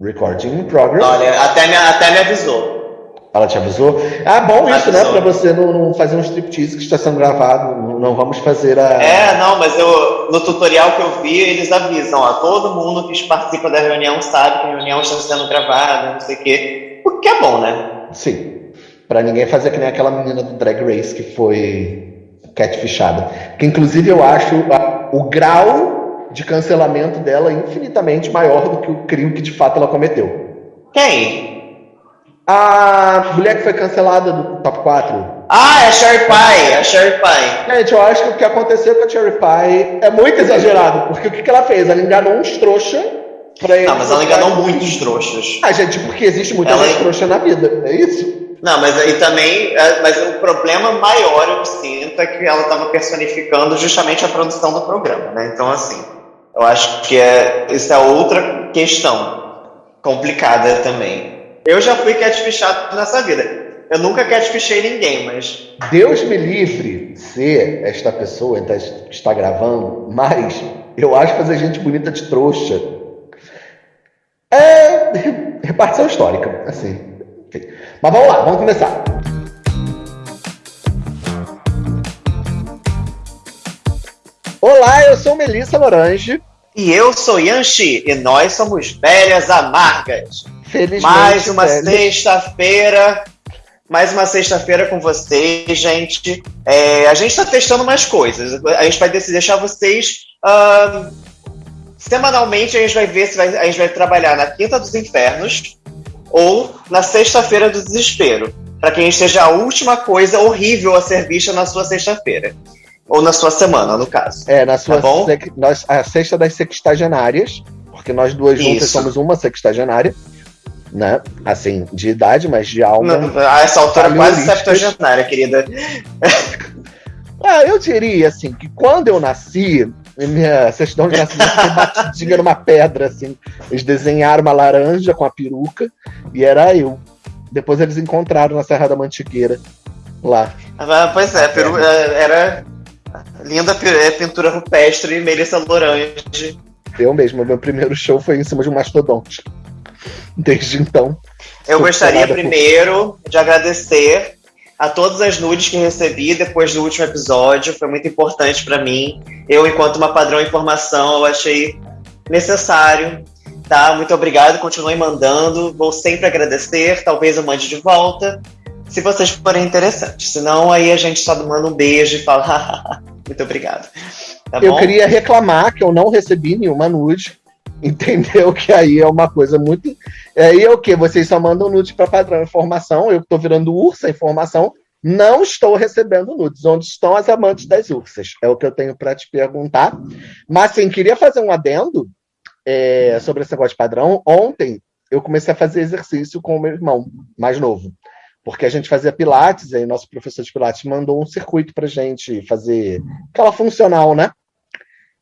Recording in progress. Olha, até me, até me avisou. Ela te avisou? Ah, bom isso, né? Pra você não, não, fazer um striptease que está sendo gravado. Não, não, vamos fazer a. É, não, mas eu, no tutorial que eu vi, eles avisam, ó, todo mundo que participa da reunião sabe que a reunião está sendo gravada, não sei o quê. O que é bom, né? Sim. Pra ninguém fazer que nem aquela menina do Drag Race que foi catfishada. Que inclusive eu acho o grau de cancelamento dela infinitamente maior do que o crime que de fato ela cometeu. Quem? A mulher que foi cancelada do top 4. Ah, é a Sherry Pie, é a Sherry Pie. Gente, eu acho que o que aconteceu com a Sherry Pie é muito exagerado, porque o que, que ela fez? Ela enganou uns trouxa pra ele. Não, mas ela enganou muitos trouxas. Ah, gente, porque existe muita ela... trouxa na vida, é isso? Não, mas aí também, é, mas o problema maior eu sinto é que ela estava personificando justamente a produção do programa, né? Então, assim, eu acho que é, isso é outra questão complicada também. Eu já fui catfishado nessa vida. Eu nunca catfishei ninguém, mas. Deus me livre ser esta pessoa que está gravando, mas eu acho fazer gente bonita de trouxa. É repartição histórica, assim. Mas vamos lá, vamos começar. Olá, eu sou Melissa Lorange. E eu sou Yanxi, e nós somos velhas amargas. Felizmente. Mais uma sexta-feira. Mais uma sexta-feira com vocês, gente. É, a gente está testando mais coisas. A gente vai deixar vocês. Uh, semanalmente a gente vai ver se vai, a gente vai trabalhar na Quinta dos Infernos ou na Sexta-feira do Desespero. Para que a gente seja a última coisa horrível a ser vista na sua sexta-feira. Ou na sua semana, no caso. É, na sua tá bom? nós, a sexta das sextagenárias, porque nós duas juntas Isso. somos uma sextagenária né? Assim, de idade, mas de alma. Não, a essa altura quase septuagenária, querida. ah, eu diria assim que quando eu nasci, minha certidão de nascimento foi batidinha numa pedra, assim. Eles desenharam uma laranja com a peruca e era eu. Depois eles encontraram na Serra da Mantigueira, lá. Ah, pois é, peru... É, era linda é, pintura rupestre, Melissa Lorange. Eu mesmo, meu primeiro show foi em cima de um mastodonte. Desde então. Eu gostaria primeiro por... de agradecer a todas as nudes que recebi depois do último episódio. Foi muito importante para mim. Eu, enquanto uma padrão informação, eu achei necessário. Tá? Muito obrigado. Continue mandando. Vou sempre agradecer. Talvez eu mande de volta. Se vocês forem interessantes. Senão, aí a gente só manda um beijo e fala. muito obrigado. Tá eu queria reclamar que eu não recebi nenhuma nude. Entendeu? Que aí é uma coisa muito. Aí é o que? Vocês só mandam nudes para padrão informação. Eu estou virando ursa informação. Não estou recebendo nudes. Onde estão as amantes das ursas? É o que eu tenho para te perguntar. Mas, sim, queria fazer um adendo é, sobre esse negócio de padrão. Ontem eu comecei a fazer exercício com o meu irmão mais novo. Porque a gente fazia Pilates, aí nosso professor de Pilates mandou um circuito para gente fazer aquela funcional, né?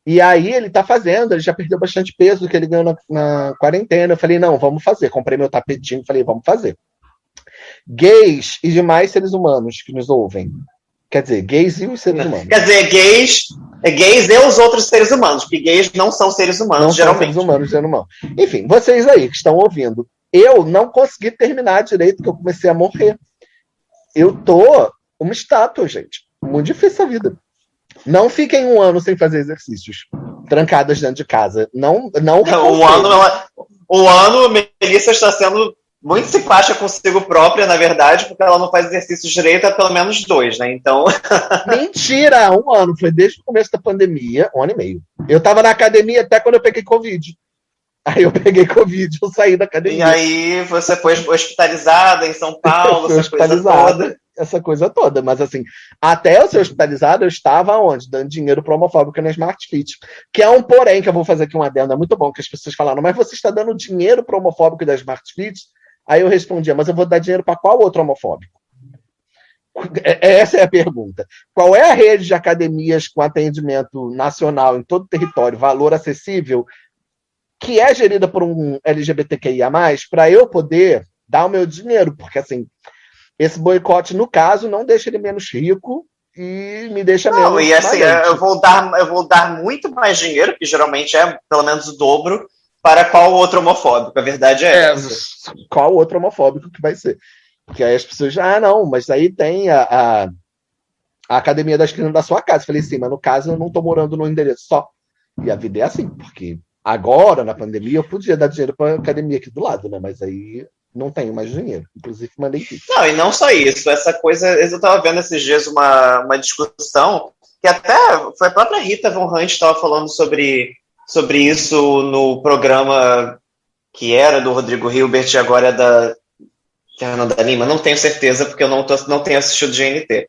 E aí ele tá fazendo, ele já perdeu bastante peso que ele ganhou na, na quarentena. Eu falei, não, vamos fazer. Comprei meu tapetinho, falei, vamos fazer. Gays e demais seres humanos que nos ouvem. Quer dizer, gays e os seres humanos. Quer dizer, gays, é gays e os outros seres humanos, porque gays não são seres humanos, não geralmente. São seres humanos, geralmente. Enfim, vocês aí que estão ouvindo, eu não consegui terminar direito, que eu comecei a morrer. Eu tô uma estátua, gente. Muito difícil a vida. Não fiquem um ano sem fazer exercícios, trancadas dentro de casa. Não, não. O ano, o ano, Melissa está sendo muito simpática consigo própria, na verdade, porque ela não faz exercícios direito há pelo menos dois, né? Então. Mentira! Um ano, foi desde o começo da pandemia, um ano e meio. Eu estava na academia até quando eu peguei Covid. Aí eu peguei Covid, eu saí da academia. E aí você foi hospitalizada em São Paulo, essa coisa toda essa coisa toda. Mas assim, até eu ser hospitalizado, eu estava onde? Dando dinheiro para homofóbico na Smart Fit. Que é um porém que eu vou fazer aqui um adendo. É muito bom que as pessoas falaram, mas você está dando dinheiro para homofóbico da Smart Fit? Aí eu respondia, mas eu vou dar dinheiro para qual outro homofóbico? É, é, essa é a pergunta. Qual é a rede de academias com atendimento nacional em todo o território, valor acessível, que é gerida por um LGBTQIA, para eu poder dar o meu dinheiro? Porque assim, esse boicote, no caso, não deixa ele menos rico e me deixa não, menos. E assim, eu vou, dar, eu vou dar muito mais dinheiro, que geralmente é pelo menos o dobro, para qual outro homofóbico? A verdade é, é essa. Qual outro homofóbico que vai ser? Porque aí as pessoas, ah, não, mas aí tem a, a, a academia das crianças da sua casa. Eu falei assim, mas no caso eu não estou morando no endereço só. E a vida é assim, porque agora, na pandemia, eu podia dar dinheiro para academia aqui do lado, né? Mas aí não tenho mais dinheiro. Inclusive, mandei. Não, e não só isso. Essa coisa, eu estava vendo esses dias uma, uma discussão que até foi a própria Rita Von Hunt estava falando sobre, sobre isso no programa que era do Rodrigo Hilbert e agora é da Fernanda Lima. Não tenho certeza, porque eu não, tô, não tenho assistido GNT.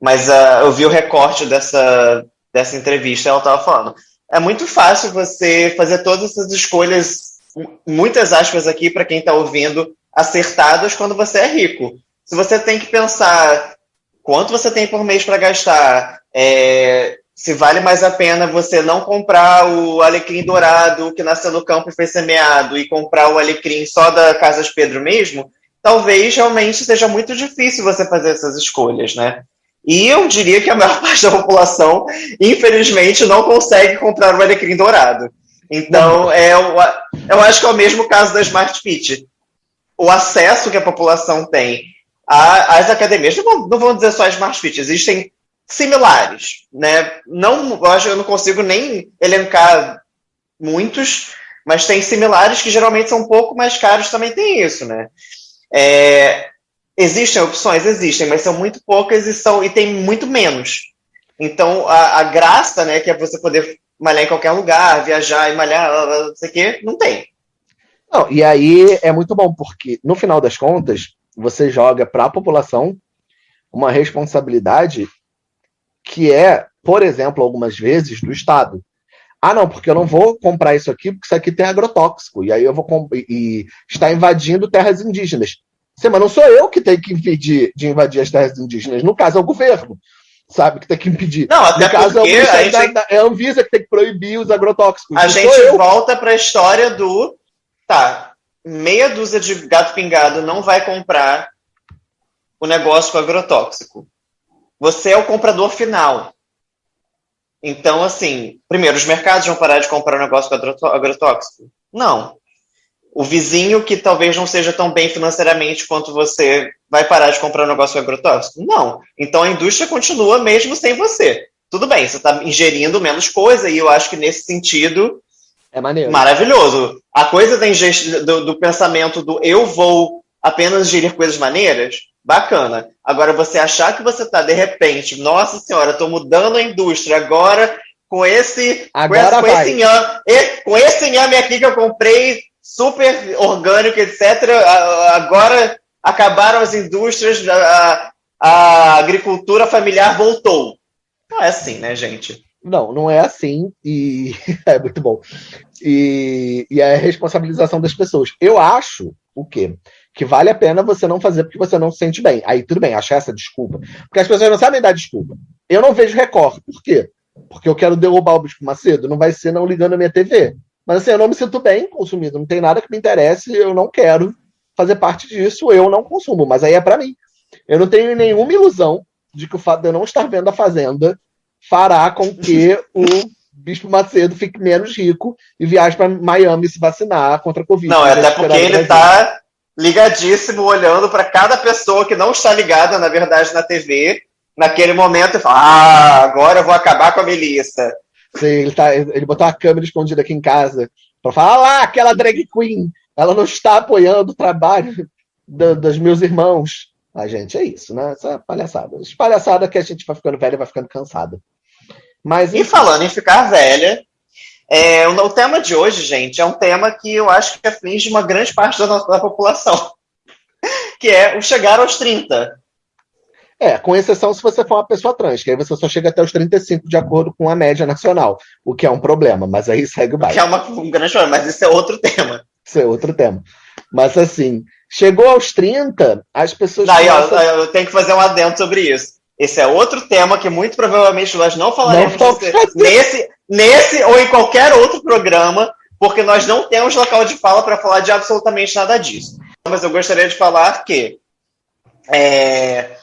Mas uh, eu vi o recorte dessa, dessa entrevista ela estava falando. É muito fácil você fazer todas essas escolhas, muitas aspas aqui para quem está ouvindo, acertadas quando você é rico. Se você tem que pensar quanto você tem por mês para gastar, é, se vale mais a pena você não comprar o alecrim dourado que nasceu no campo e foi semeado e comprar o alecrim só da Casa de Pedro mesmo, talvez realmente seja muito difícil você fazer essas escolhas, né? E eu diria que a maior parte da população, infelizmente, não consegue comprar o alecrim dourado. Então, é, eu acho que é o mesmo caso da Smart Fit o acesso que a população tem às academias, não vou, não vou dizer só as Smart Fit, existem similares, né? Não, eu acho eu não consigo nem elencar muitos, mas tem similares que geralmente são um pouco mais caros, também tem isso, né? É, existem opções, existem, mas são muito poucas e são e tem muito menos. Então a, a graça, né, que é você poder malhar em qualquer lugar, viajar e malhar, não sei o quê, não tem. Não, e aí é muito bom, porque no final das contas, você joga para a população uma responsabilidade que é, por exemplo, algumas vezes, do Estado. Ah, não, porque eu não vou comprar isso aqui, porque isso aqui tem agrotóxico, e aí eu vou e, e está invadindo terras indígenas. Sim, mas não sou eu que tenho que impedir de invadir as terras indígenas, no caso é o governo, sabe, que tem que impedir. Não, até no caso, porque é, a, gente... é a Anvisa que tem que proibir os agrotóxicos. A gente volta para a história do tá, meia dúzia de gato pingado não vai comprar o negócio com agrotóxico. Você é o comprador final. Então, assim, primeiro, os mercados vão parar de comprar o negócio com agrotóxico? Não. O vizinho que talvez não seja tão bem financeiramente quanto você vai parar de comprar o negócio agrotóxico? Não. Então a indústria continua mesmo sem você. Tudo bem, você está ingerindo menos coisa, e eu acho que nesse sentido é maneiro. Maravilhoso. A coisa do, do pensamento do eu vou apenas gerir coisas maneiras, bacana. Agora, você achar que você está, de repente, nossa senhora, estou mudando a indústria agora com esse, agora com, esse, com esse inhame, com esse inhame aqui que eu comprei, super orgânico, etc. Agora acabaram as indústrias, a, a agricultura familiar voltou. Não é assim, né, gente? Não, não é assim, e é muito bom. E, e é a responsabilização das pessoas. Eu acho o quê? Que vale a pena você não fazer porque você não se sente bem. Aí tudo bem, achar essa desculpa. Porque as pessoas não sabem dar desculpa. Eu não vejo Record. Por quê? Porque eu quero derrubar o Bispo Macedo. Não vai ser não ligando a minha TV. Mas assim, eu não me sinto bem consumindo. Não tem nada que me interesse. Eu não quero fazer parte disso. Eu não consumo. Mas aí é para mim. Eu não tenho nenhuma ilusão de que o fato de eu não estar vendo a Fazenda fará com que o Bispo Macedo fique menos rico e viaje para Miami se vacinar contra a Covid. Não, até porque ele está ligadíssimo, olhando para cada pessoa que não está ligada, na verdade, na TV, naquele momento, e fala: Ah, agora eu vou acabar com a Melissa. Ele, tá, ele botou a câmera escondida aqui em casa para falar: lá, aquela drag queen, ela não está apoiando o trabalho do, dos meus irmãos. A gente, é isso, né? Essa palhaçada. Essa palhaçada que a gente vai ficando velho e vai ficando cansada. Mas, e falando em ficar velha, é, o, o, tema de hoje, gente, é um tema que eu acho que aflige uma grande parte da, nossa, da população, que é o chegar aos 30. É, com exceção se você for uma pessoa trans, que aí você só chega até os 35 de acordo com a média nacional, o que é um problema, mas aí segue o bairro. Que é uma, um grande problema, mas isso é outro tema. Isso é outro tema. Mas assim, chegou aos 30, as pessoas. Daí, começam... ó, eu tenho que fazer um adendo sobre isso. Esse é outro tema que muito provavelmente nós não falaremos não nesse, nesse ou em qualquer outro programa, porque nós não temos local de fala para falar de absolutamente nada disso. Mas eu gostaria de falar que é,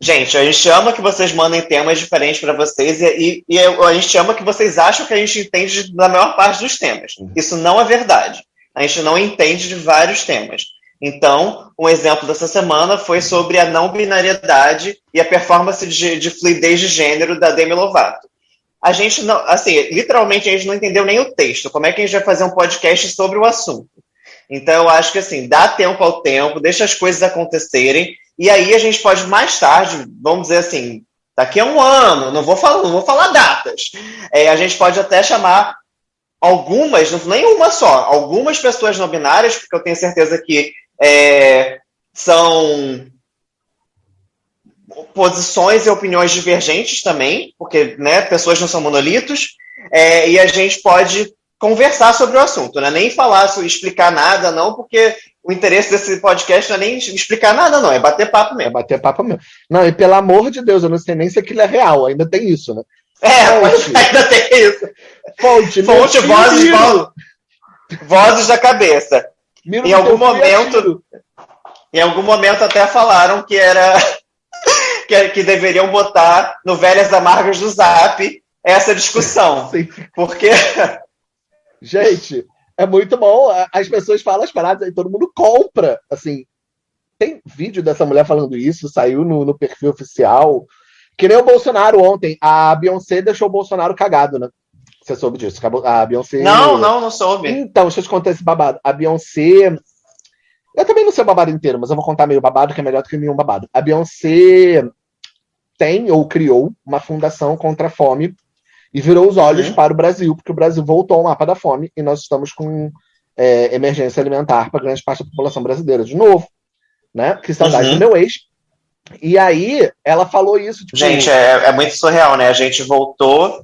Gente, a gente ama que vocês mandem temas diferentes para vocês e, e, e, a gente ama que vocês acham que a gente entende da maior parte dos temas. Uhum. Isso não é verdade. A gente não entende de vários temas. Então, um exemplo dessa semana foi sobre a não binariedade e a performance de, de fluidez de gênero da Demi Lovato. A gente não, assim, literalmente a gente não entendeu nem o texto. Como é que a gente vai fazer um podcast sobre o assunto? Então, eu acho que assim, dá tempo ao tempo, deixa as coisas acontecerem e aí a gente pode mais tarde, vamos dizer assim, daqui a um ano, não vou falar, não vou falar datas. É, a gente pode até chamar algumas, nem uma só, algumas pessoas não binárias, porque eu tenho certeza que é, são posições e opiniões divergentes também, porque né, pessoas não são monolitos, é, e a gente pode conversar sobre o assunto, né? nem falar, explicar nada, não, porque o interesse desse podcast não é nem explicar nada, não, é bater papo mesmo. É bater papo mesmo. Não, e pelo amor de Deus, eu não sei nem se aquilo é real, ainda tem isso, né? É, mas ainda tem isso. Fonte, Fonte vozes, vozes, vozes da cabeça. Miro em algum momento, em algum momento até falaram que era que, que deveriam botar no Velhas Amargas do Zap essa discussão. Sim. Porque Gente, é muito bom. As pessoas falam as paradas e todo mundo compra. Assim, tem vídeo dessa mulher falando isso, saiu no, no perfil oficial. Que nem o Bolsonaro ontem. A Beyoncé deixou o Bolsonaro cagado, né? Você soube disso? A Beyoncé. Não, não, não soube. Então, deixa eu te contar esse babado. A Beyoncé. Eu também não sei o babado inteiro, mas eu vou contar meio babado, que é melhor do que nenhum babado. A Beyoncé tem ou criou uma fundação contra a fome e virou os olhos uhum. para o Brasil, porque o Brasil voltou ao mapa da fome e nós estamos com é, emergência alimentar para grande parte da população brasileira de novo. Né? Que saudade uhum. do meu ex. E aí ela falou isso. Tipo, gente, é, é muito surreal, né? A gente voltou,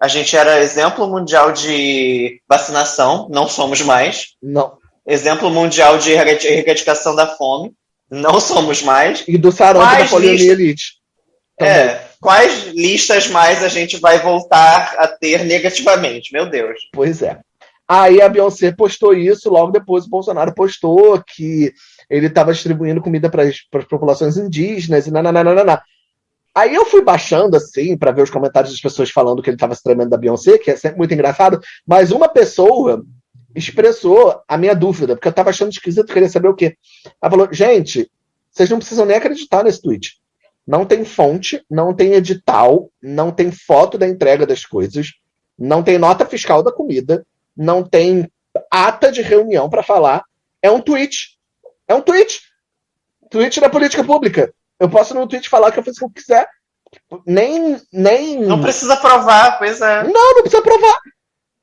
a gente era exemplo mundial de vacinação, não somos mais. Não. Exemplo mundial de erradicação da fome, não somos mais. E do sarampo da poliomielite. É, quais listas mais a gente vai voltar a ter negativamente? Meu Deus. Pois é. Aí a Beyoncé postou isso, logo depois o Bolsonaro postou que ele estava distribuindo comida para as populações indígenas e nananana. Aí eu fui baixando assim para ver os comentários das pessoas falando que ele estava se tremendo da Beyoncé, que é sempre muito engraçado, mas uma pessoa expressou a minha dúvida, porque eu estava achando esquisito, queria saber o quê. Ela falou: gente, vocês não precisam nem acreditar nesse tweet. Não tem fonte, não tem edital, não tem foto da entrega das coisas, não tem nota fiscal da comida, não tem ata de reunião para falar. É um tweet. É um tweet. Tweet da política pública. Eu posso no tweet falar que eu fiz o que eu quiser. Nem, nem. Não precisa provar, pois é. Não, não precisa provar.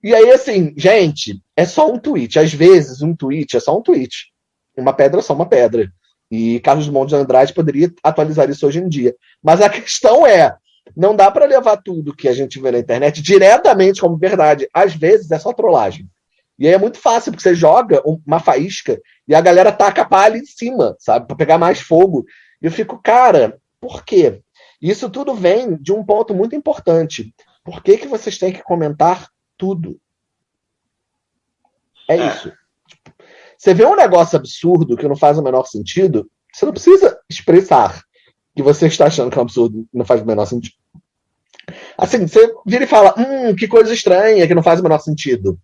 E aí, assim, gente, é só um tweet. Às vezes, um tweet é só um tweet. Uma pedra é só uma pedra. E Carlos Drummond de Andrade poderia atualizar isso hoje em dia. Mas a questão é, não dá para levar tudo que a gente vê na internet diretamente como verdade. Às vezes é só trollagem. E aí é muito fácil, porque você joga uma faísca e a galera taca a palha em cima, sabe? Para pegar mais fogo. E eu fico, cara, por quê? Isso tudo vem de um ponto muito importante. Por que, que vocês têm que comentar tudo? É, é. isso. Você vê um negócio absurdo que não faz o menor sentido, você não precisa expressar que você está achando que é um absurdo não faz o menor sentido. Assim, você vira e fala, hum, que coisa estranha, que não faz o menor sentido.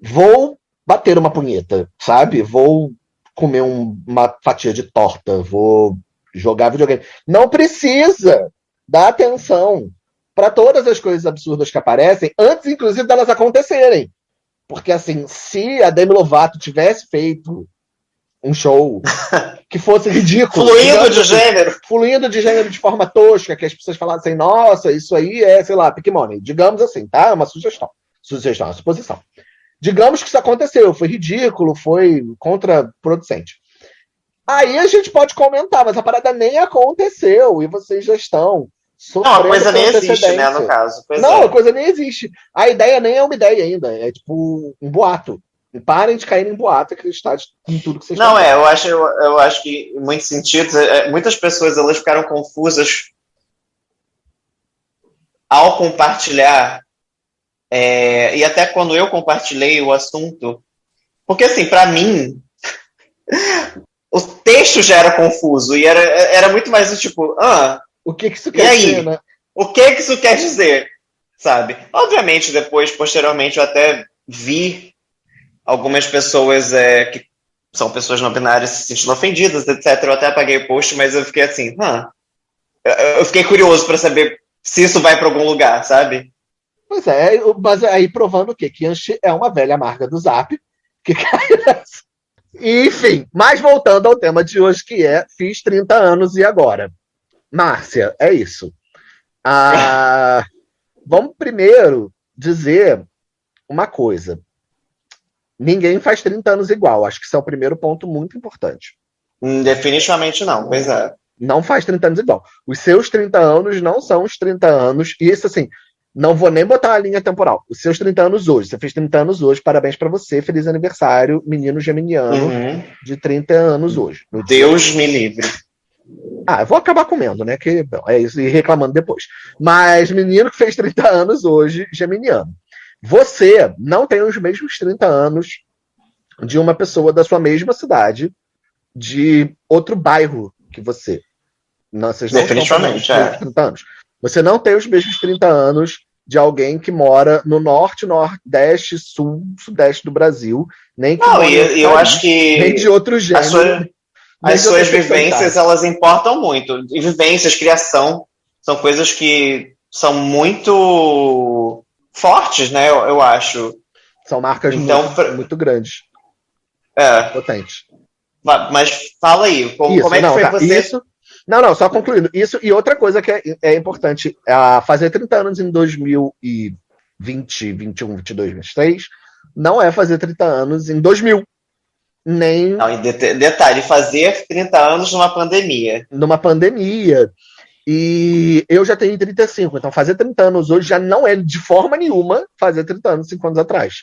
Vou bater uma punheta, sabe? Vou comer um, uma fatia de torta, vou jogar videogame. Não precisa dar atenção para todas as coisas absurdas que aparecem, antes, inclusive, delas acontecerem. Porque, assim, se a Demi Lovato tivesse feito um show que fosse ridículo. fluindo de assim, gênero. Fluindo de gênero de forma tosca, que as pessoas falassem, nossa, isso aí é, sei lá, pick money. Digamos assim, tá? É uma sugestão. Sugestão, é uma suposição. Digamos que isso aconteceu, foi ridículo, foi contraproducente. Aí a gente pode comentar, mas a parada nem aconteceu e vocês já estão não, a coisa nem existe, né, no caso. Pois não, é. a coisa nem existe. A ideia nem é uma ideia ainda, é tipo um boato. Parem de cair em boato e acreditar em tudo que vocês Não, é, eu acho, eu, eu, acho que em muitos sentidos, é, muitas pessoas elas ficaram confusas ao compartilhar, é, e até quando eu compartilhei o assunto, porque assim, para mim, o texto já era confuso e era, era muito mais do tipo, ah, o que, que isso quer dizer, né? O que, que isso quer dizer? Sabe? Obviamente, depois, posteriormente, eu até vi algumas pessoas é, que são pessoas não binárias se sentindo ofendidas, etc. Eu até apaguei o post, mas eu fiquei assim, ah, eu fiquei curioso para saber se isso vai para algum lugar, sabe? Pois é, mas aí provando o quê? Que Anchi é uma velha amarga do Zap, que. Enfim, mas voltando ao tema de hoje, que é fiz 30 anos e agora? Márcia, é isso. Ah, vamos primeiro dizer uma coisa. Ninguém faz 30 anos igual. Acho que isso é o primeiro ponto muito importante. Hum, definitivamente não, pois é. Não faz 30 anos igual. Os seus 30 anos não são os 30 anos. E isso, assim, não vou nem botar a linha temporal. Os seus 30 anos hoje. Você fez 30 anos hoje. Parabéns para você. Feliz aniversário, menino geminiano uhum. de 30 anos hoje. Deus me livre. Ah, eu vou acabar comendo, né? Que bom, é isso, e reclamando depois. Mas menino que fez 30 anos hoje, geminiano. Você não tem os mesmos 30 anos de uma pessoa da sua mesma cidade, de outro bairro que você. Não, vocês não Definitivamente, é. 30 anos. Você não tem os mesmos 30 anos de alguém que mora no norte, nordeste, sul, sudeste do Brasil, nem que não, e eu acho que nem de outro gênero. As suas vivências, elas importam muito. E vivências, criação, são coisas que são muito fortes, né? Eu, eu acho. São marcas então, muito, pra... muito grandes. É. Potentes. Mas fala aí, como, isso, como é que não, foi tá, você? Isso, não, não, só concluindo. Isso e outra coisa que é, é importante, é fazer 30 anos em 2020, 21, 22, 23, não é fazer 30 anos em 2000 nem. Não, e detalhe, fazer 30 anos numa pandemia. Numa pandemia. E eu já tenho 35, então fazer 30 anos hoje já não é de forma nenhuma fazer 30 anos 5 anos atrás.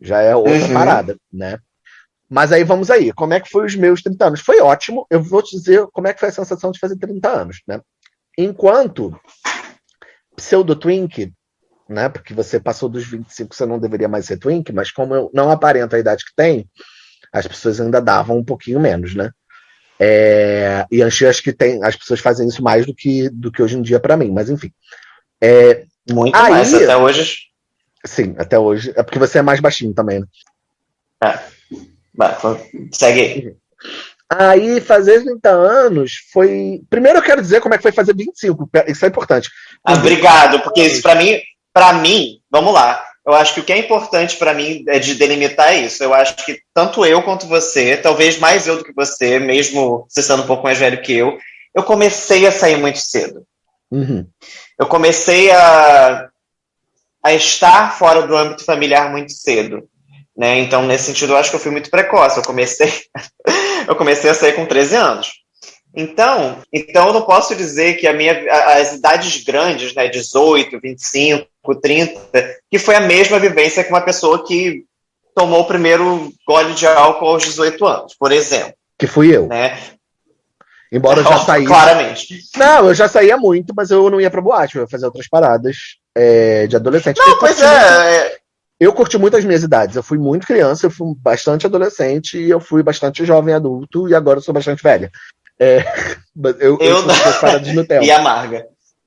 Já é outra uhum. parada, né? Mas aí vamos aí, como é que foi os meus 30 anos? Foi ótimo, eu vou te dizer como é que foi a sensação de fazer 30 anos, né? Enquanto pseudo twink, né? Porque você passou dos 25, você não deveria mais ser twink, mas como eu não aparento a idade que tem, as pessoas ainda davam um pouquinho menos, né? É, e acho que tem, as pessoas fazem isso mais do que, do que hoje em dia para mim, mas enfim. É, Muito aí, mais, até hoje. Sim, até hoje. É porque você é mais baixinho também, né? É. Vai, segue aí. Aí, fazer 30 anos foi. Primeiro, eu quero dizer como é que foi fazer 25. Isso é importante. Ah, obrigado, porque isso para mim, para mim, vamos lá eu acho que o que é importante para mim é de delimitar isso. Eu acho que tanto eu quanto você, talvez mais eu do que você, mesmo você sendo um pouco mais velho que eu, eu comecei a sair muito cedo. Uhum. Eu comecei a, a estar fora do âmbito familiar muito cedo. Né? Então, nesse sentido, eu acho que eu fui muito precoce. Eu comecei, eu comecei a sair com 13 anos. Então, então eu não posso dizer que a minha, as idades grandes, né, 18, 25, 30, que foi a mesma vivência que uma pessoa que tomou o primeiro gole de álcool aos 18 anos, por exemplo. Que fui eu. Né? Embora eu já saísse. Claramente. Não, eu já saía muito, mas eu não ia pra boate, eu ia fazer outras paradas é, de adolescente. Não, pois é, muito... é. Eu curti muito as minhas idades. Eu fui muito criança, eu fui bastante adolescente, e eu fui bastante jovem adulto, e agora eu sou bastante velha. É, eu, eu, eu não... de Nutella. e amarga.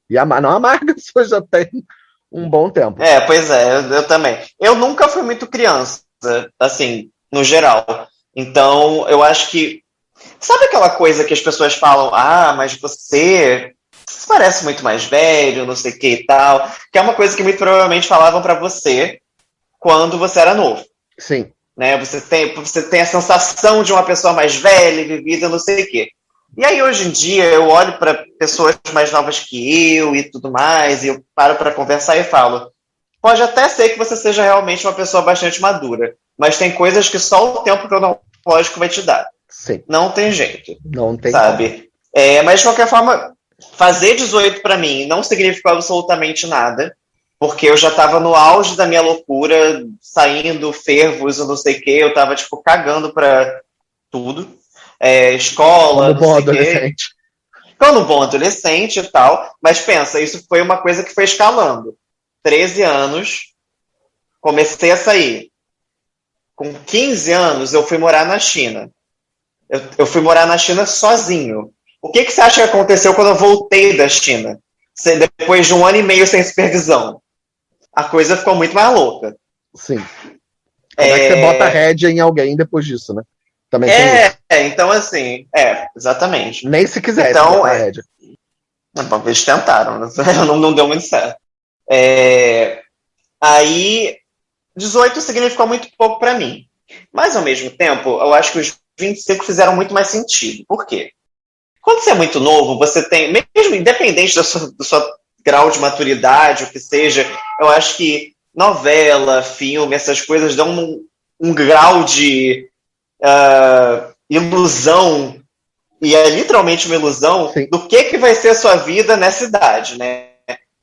E amarga. Não, amarga só já tem um bom tempo. É, pois é, eu, eu, também. Eu nunca fui muito criança, assim, no geral. Então, eu acho que. Sabe aquela coisa que as pessoas falam, ah, mas você, você parece muito mais velho, não sei o que e tal. Que é uma coisa que muito provavelmente falavam para você quando você era novo. Sim. Né? Você, tem, você tem a sensação de uma pessoa mais velha, vivida, não sei o quê. E aí, hoje em dia, eu olho para pessoas mais novas que eu e tudo mais, e eu paro para conversar e falo: pode até ser que você seja realmente uma pessoa bastante madura, mas tem coisas que só o tempo cronológico vai te dar. Sim. Não tem jeito. Não tem. Sabe? É, mas, de qualquer forma, fazer 18 para mim não significou absolutamente nada, porque eu já estava no auge da minha loucura, saindo fervos, eu não sei o quê, eu estava tipo, cagando para tudo é, escola. Como bom adolescente. Quando bom adolescente e tal. Mas pensa, isso foi uma coisa que foi escalando. 13 anos, comecei a sair. Com 15 anos, eu fui morar na China. eu, eu fui morar na China sozinho. O que, que você acha que aconteceu quando eu voltei da China? Depois de um ano e meio sem supervisão. A coisa ficou muito mais louca. Sim. Como é, é que você bota rédea em alguém depois disso, né? Também é, é, então assim, é, exatamente. Nem se quisesse então, é, rédea. Eles tentaram, não, não deu muito certo. É, aí, 18 significou muito pouco para mim. Mas, ao mesmo tempo, eu acho que os 25 fizeram muito mais sentido. Por quê? Quando você é muito novo, você tem, mesmo independente do seu, do seu grau de maturidade, o que seja, eu acho que novela, filme, essas coisas dão um, um grau de uh, ilusão, e é literalmente uma ilusão, Sim. do que, que vai ser a sua vida nessa idade, né?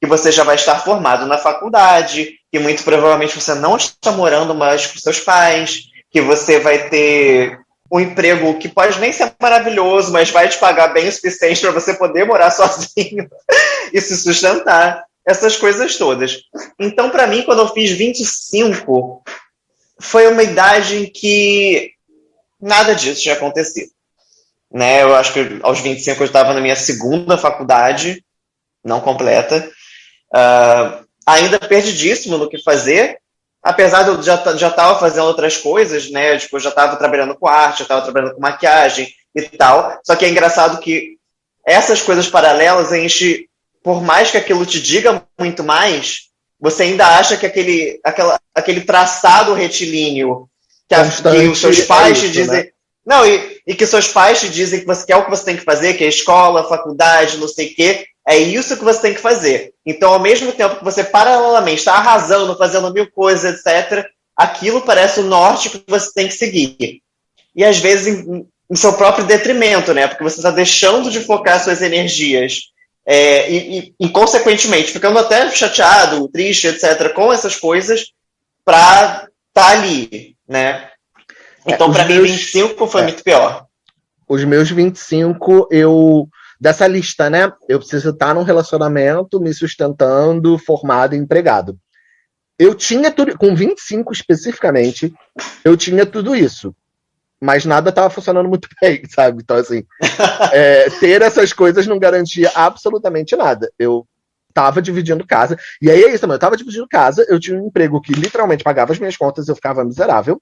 Que você já vai estar formado na faculdade, que muito provavelmente você não está morando mais com seus pais, que você vai ter um emprego que pode nem ser maravilhoso, mas vai te pagar bem o suficiente para você poder morar sozinho e se sustentar. Essas coisas todas. Então, para mim, quando eu fiz 25, foi uma idade em que nada disso tinha acontecido. Né? Eu acho que aos 25 eu estava na minha segunda faculdade, não completa, uh, ainda perdidíssimo no que fazer, apesar de eu já já estava fazendo outras coisas, né? Tipo, eu já estava trabalhando com arte, já estava trabalhando com maquiagem e tal. Só que é engraçado que essas coisas paralelas a gente, por mais que aquilo te diga muito mais, você ainda acha que aquele, aquela, aquele traçado retilíneo que, a, que os seus pais é isso, te dizem. Né? Não, e, e que seus pais te dizem que você quer o que você tem que fazer, que é escola, faculdade, não sei o quê. É isso que você tem que fazer. Então, ao mesmo tempo que você paralelamente está arrasando, fazendo mil coisas, etc., aquilo parece o norte que você tem que seguir. E às vezes em, em seu próprio detrimento, né? Porque você está deixando de focar suas energias é, e, e, e, consequentemente, ficando até chateado, triste, etc., com essas coisas, para estar tá ali, né? Então, é, para mim, 25 foi é, muito pior. Os meus 25, eu dessa lista, né? Eu preciso estar num relacionamento, me sustentando, formado e empregado. Eu tinha tudo, com 25 especificamente, eu tinha tudo isso. Mas nada estava funcionando muito bem, sabe? Então, assim, é, ter essas coisas não garantia absolutamente nada. Eu estava dividindo casa. E aí é isso também, eu estava dividindo casa, eu tinha um emprego que literalmente pagava as minhas contas, eu ficava miserável.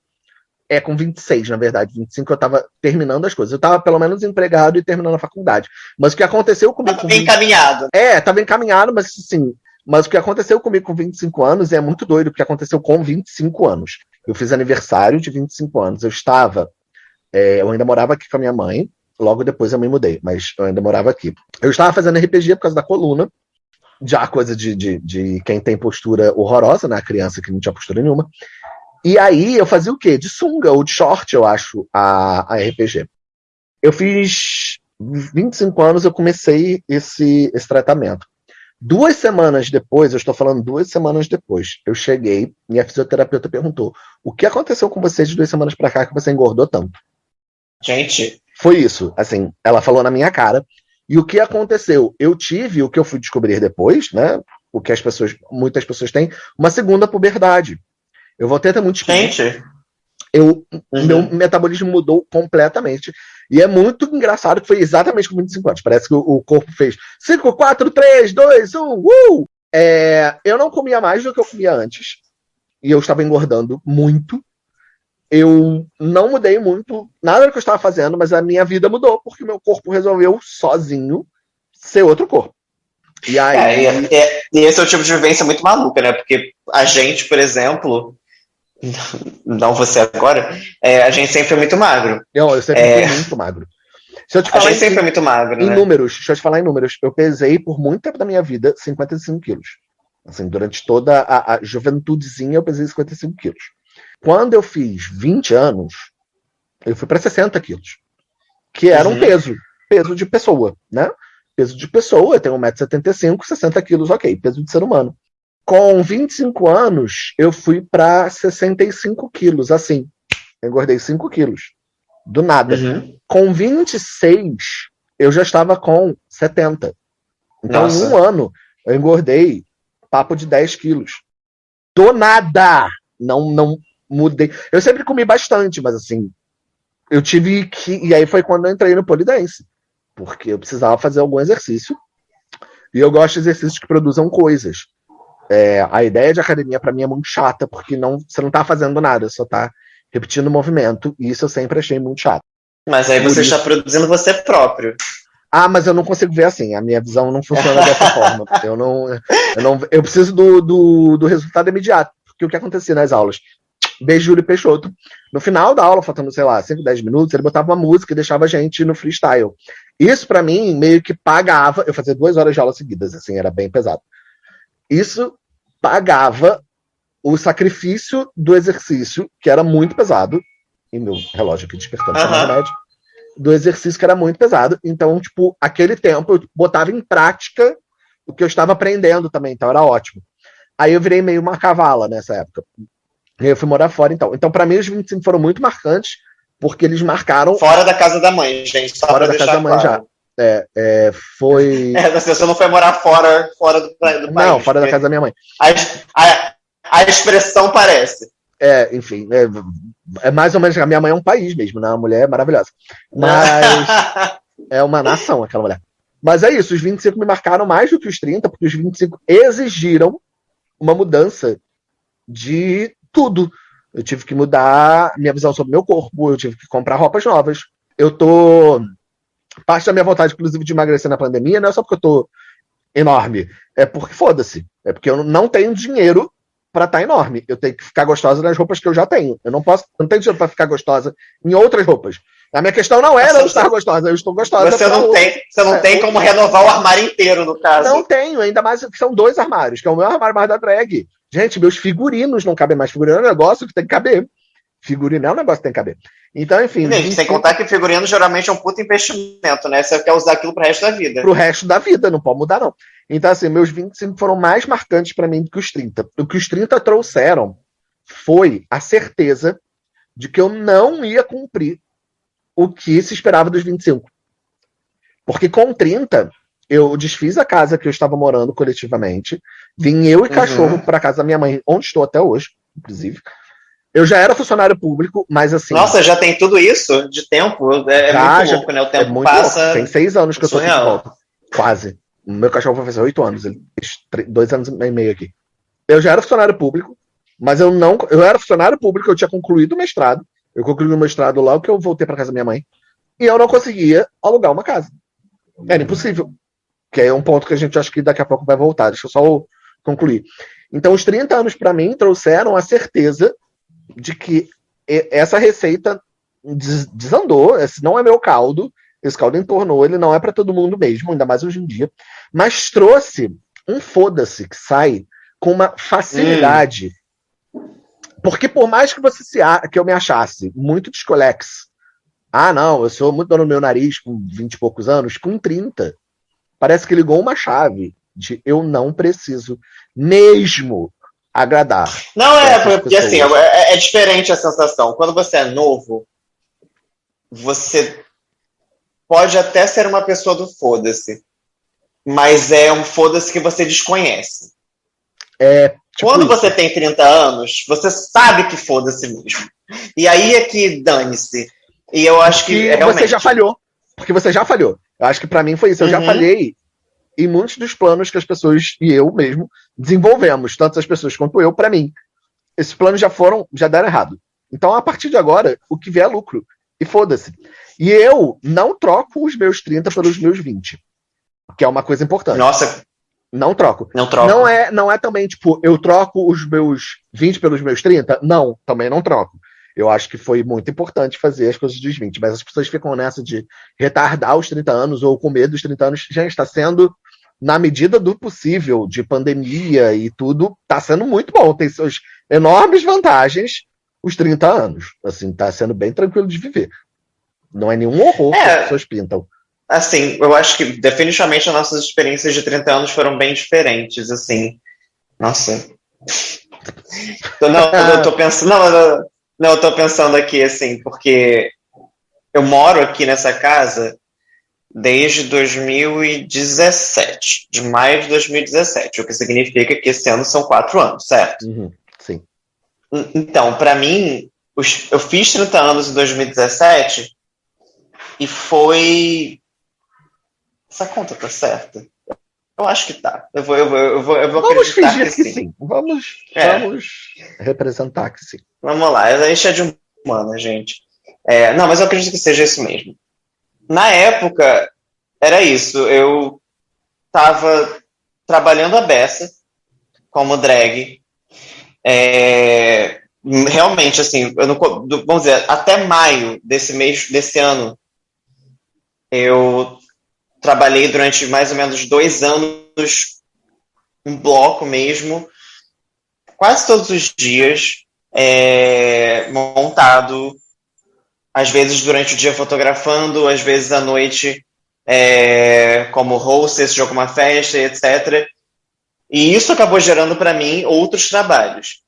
É, com 26, na verdade. 25 eu tava terminando as coisas. Eu tava pelo menos empregado e terminando a faculdade. Mas o que aconteceu comigo. Tava bem 20... encaminhado. É, tava encaminhado, mas assim. Mas o que aconteceu comigo com 25 anos é muito doido, porque aconteceu com 25 anos. Eu fiz aniversário de 25 anos. Eu estava. É, eu ainda morava aqui com a minha mãe. Logo depois eu me mudei, mas eu ainda morava aqui. Eu estava fazendo RPG por causa da coluna. Já coisa de, de, de quem tem postura horrorosa, né? A criança que não tinha postura nenhuma. E aí eu fazia o quê? De sunga ou de short, eu acho, a, a RPG. Eu fiz 25 anos, eu comecei esse, esse tratamento. Duas semanas depois, eu estou falando duas semanas depois, eu cheguei e a fisioterapeuta perguntou: o que aconteceu com você de duas semanas para cá que você engordou tanto? Gente. Foi isso. Assim, ela falou na minha cara. E o que aconteceu? Eu tive o que eu fui descobrir depois, né? O que as pessoas, muitas pessoas têm, uma segunda puberdade. Eu voltei até muito Gente. Eu, uhum. Meu metabolismo mudou completamente. E é muito engraçado que foi exatamente com 25 anos. Parece que o, o corpo fez 5, 4, 3, 2, 1, uh! É, eu não comia mais do que eu comia antes. E eu estava engordando muito. Eu não mudei muito nada do que eu estava fazendo, mas a minha vida mudou, porque meu corpo resolveu sozinho ser outro corpo. E aí. É, e, é, e esse é o tipo de vivência muito maluca, né? Porque a gente, por exemplo, não você agora, é, a gente sempre foi muito magro. Não, eu sempre é... fui muito magro. Se eu te falar a gente em, sempre foi muito magro, Em né? números, deixa eu te falar em números. Eu pesei por muito tempo da minha vida 55 quilos. Assim, durante toda a, a juventudezinha eu pesei 55 quilos. Quando eu fiz 20 anos, eu fui para 60 quilos. Que era uhum. um peso. Peso de pessoa, né? Peso de pessoa, eu tenho 1,75m, 60 quilos, ok. Peso de ser humano. Com 25 anos, eu fui para 65 quilos, assim. Engordei 5 quilos. Do nada. Uhum. Com 26, eu já estava com 70. Então, Nossa. em um ano, eu engordei papo de 10 quilos. Do nada! Não, não mudei. Eu sempre comi bastante, mas assim, eu tive que. E aí foi quando eu entrei no polidense. Porque eu precisava fazer algum exercício. E eu gosto de exercícios que produzam coisas. É, a ideia de academia para mim é muito chata, porque não, você não está fazendo nada, só está repetindo o movimento, e isso eu sempre achei muito chato. Mas aí você está produzindo você próprio. Ah, mas eu não consigo ver assim, a minha visão não funciona dessa forma. Eu não, eu não. Eu preciso do, do, do resultado imediato. Porque o que acontecia nas aulas? Beijo Júlio Peixoto. No final da aula, faltando, sei lá, 5, 10 minutos, ele botava uma música e deixava a gente no freestyle. Isso, para mim, meio que pagava. Eu fazia duas horas de aula seguidas, assim, era bem pesado. Isso pagava o sacrifício do exercício, que era muito pesado, e meu relógio aqui despertando uhum. remédio, do exercício que era muito pesado. Então, tipo, aquele tempo eu botava em prática o que eu estava aprendendo também, então era ótimo. Aí eu virei meio uma cavala nessa época. Eu fui morar fora, então. Então, para mim, os 25 foram muito marcantes, porque eles marcaram. Fora da casa da mãe, gente. fora da casa da mãe claro. já. É, é, foi. É, você não foi morar fora, fora do, do país. Não, fora da casa da minha mãe. A, a, a expressão parece. É, enfim, é, é, mais ou menos. A minha mãe é um país mesmo, né? Uma mulher maravilhosa. Mas é uma nação aquela mulher. Mas é isso, os 25 me marcaram mais do que os 30, porque os 25 exigiram uma mudança de tudo. Eu tive que mudar minha visão sobre meu corpo, eu tive que comprar roupas novas. Eu tô. Parte da minha vontade, inclusive, de emagrecer na pandemia, não é só porque eu tô enorme, é porque foda-se. É porque eu não tenho dinheiro para estar tá enorme. Eu tenho que ficar gostosa nas roupas que eu já tenho. Eu não posso, não tenho dinheiro para ficar gostosa em outras roupas. A minha questão não era eu estar gostosa, eu estou gostosa. Você não tem, você não é, tem como renovar o armário inteiro, no caso. Não tenho, ainda mais que são dois armários, que é o meu armário mais da drag. Gente, meus figurinos não cabem mais. Figurino é um negócio que tem que caber. Figurino é um negócio que tem que caber. Então, enfim. Gente, sem contar que figurino geralmente é um puto investimento, né? Você quer usar aquilo pro resto da vida. Pro resto da vida, não pode mudar, não. Então, assim, meus 25 foram mais marcantes para mim do que os 30. O que os 30 trouxeram foi a certeza de que eu não ia cumprir o que se esperava dos 25. Porque com 30, eu desfiz a casa que eu estava morando coletivamente, vim eu e uhum. cachorro para casa da minha mãe, onde estou até hoje, inclusive. Eu já era funcionário público, mas assim. Nossa, já tem tudo isso de tempo? É, é já, muito louco, né? O tempo é passa. Tem seis anos que eu tô aqui de volta. Quase. O meu cachorro vai fazer oito anos, ele fez dois anos e meio aqui. Eu já era funcionário público, mas eu não. Eu era funcionário público, eu tinha concluído o mestrado. Eu concluí o mestrado logo que eu voltei para casa da minha mãe. E eu não conseguia alugar uma casa. Era impossível. Que é um ponto que a gente acha que daqui a pouco vai voltar. Deixa eu só concluir. Então, os 30 anos para mim trouxeram a certeza de que essa receita desandou. Esse não é meu caldo. Esse caldo entornou. Ele não é para todo mundo mesmo, ainda mais hoje em dia. Mas trouxe um foda-se que sai com uma facilidade. Hum porque por mais que você se que eu me achasse muito descolex, ah, não, eu sou muito dono do meu nariz com 20 e poucos anos, com 30, parece que ligou uma chave de eu não preciso mesmo agradar. Não é, porque pessoas. assim, é, é diferente a sensação. Quando você é novo, você pode até ser uma pessoa do foda-se, mas é um foda-se que você desconhece. É, Tipo Quando isso. você tem 30 anos, você sabe que foda-se mesmo. E aí é que dane-se. E eu acho que. É realmente... Você já falhou. Porque você já falhou. Eu acho que para mim foi isso. Eu uhum. já falhei em muitos dos planos que as pessoas e eu mesmo desenvolvemos, tanto as pessoas quanto eu, para mim. Esses planos já foram, já deram errado. Então, a partir de agora, o que vier é lucro. E foda-se. E eu não troco os meus 30 pelos meus 20. Que é uma coisa importante. Nossa, não troco. Não troco. Não é, não é também, tipo, eu troco os meus 20 pelos meus 30? Não, também não troco. Eu acho que foi muito importante fazer as coisas dos 20, mas as pessoas ficam nessa de retardar os 30 anos ou com medo dos 30 anos. Já está sendo, na medida do possível, de pandemia e tudo, está sendo muito bom. Tem suas enormes vantagens os 30 anos. Assim, está sendo bem tranquilo de viver. Não é nenhum horror é. que as pessoas pintam. Assim, eu acho que definitivamente as nossas experiências de 30 anos foram bem diferentes, assim. Nossa. Não, eu tô pensando. Não, não, eu tô pensando aqui, assim, porque eu moro aqui nessa casa desde 2017, de maio de 2017, o que significa que esse ano são quatro anos, certo? Uhum, sim. Então, para mim, eu fiz 30 anos em 2017 e foi. Essa conta tá certa? Eu acho que tá. Eu vou, eu vou, eu vou, eu vou Vamos fingir que, que sim. sim. Vamos, é. vamos representar que sim. Vamos lá, a gente é de humana, gente. É, não, mas eu acredito que seja isso mesmo. Na época, era isso. Eu tava trabalhando a beça como drag. É, realmente, assim, não, vamos dizer, até maio desse mês, desse ano, eu trabalhei durante mais ou menos dois anos, um bloco mesmo, quase todos os dias, é, montado, às vezes durante o dia fotografando, às vezes à noite é, como hostess de alguma festa, etc. E isso acabou gerando para mim outros trabalhos.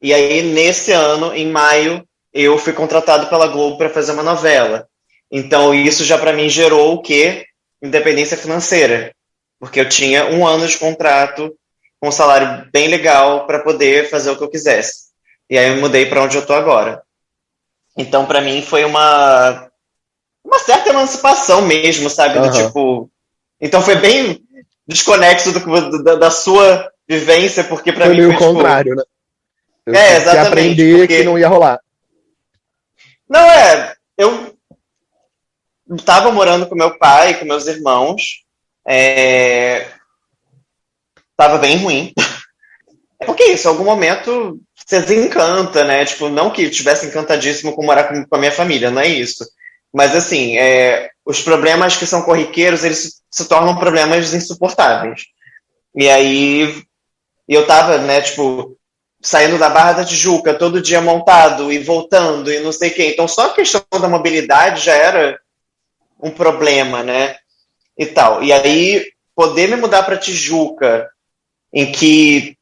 E aí, nesse ano, em maio, eu fui contratado pela Globo para fazer uma novela. Então, isso já para mim gerou o quê? Independência financeira. Porque eu tinha um ano de contrato com um salário bem legal para poder fazer o que eu quisesse. E aí eu mudei para onde eu estou agora. Então, para mim, foi uma, uma certa emancipação mesmo, sabe? Uhum. Do tipo. Então, foi bem desconexo do, da, da sua vivência, porque para mim. Foi o tipo, contrário, né? Eu é, exatamente. aprender porque... que não ia rolar. Não, é. Eu estava morando com meu pai, com meus irmãos. É... Tava bem ruim. É porque isso, em algum momento você desencanta, né? Tipo, não que estivesse encantadíssimo com morar com, com, a minha família, não é isso. Mas assim, é, os problemas que são corriqueiros, eles se, se tornam problemas insuportáveis. E aí eu tava, né, tipo, saindo da Barra da Tijuca todo dia montado e voltando e não sei o quê. Então só a questão da mobilidade já era um problema, né? E tal. E aí poder me mudar para Tijuca, em que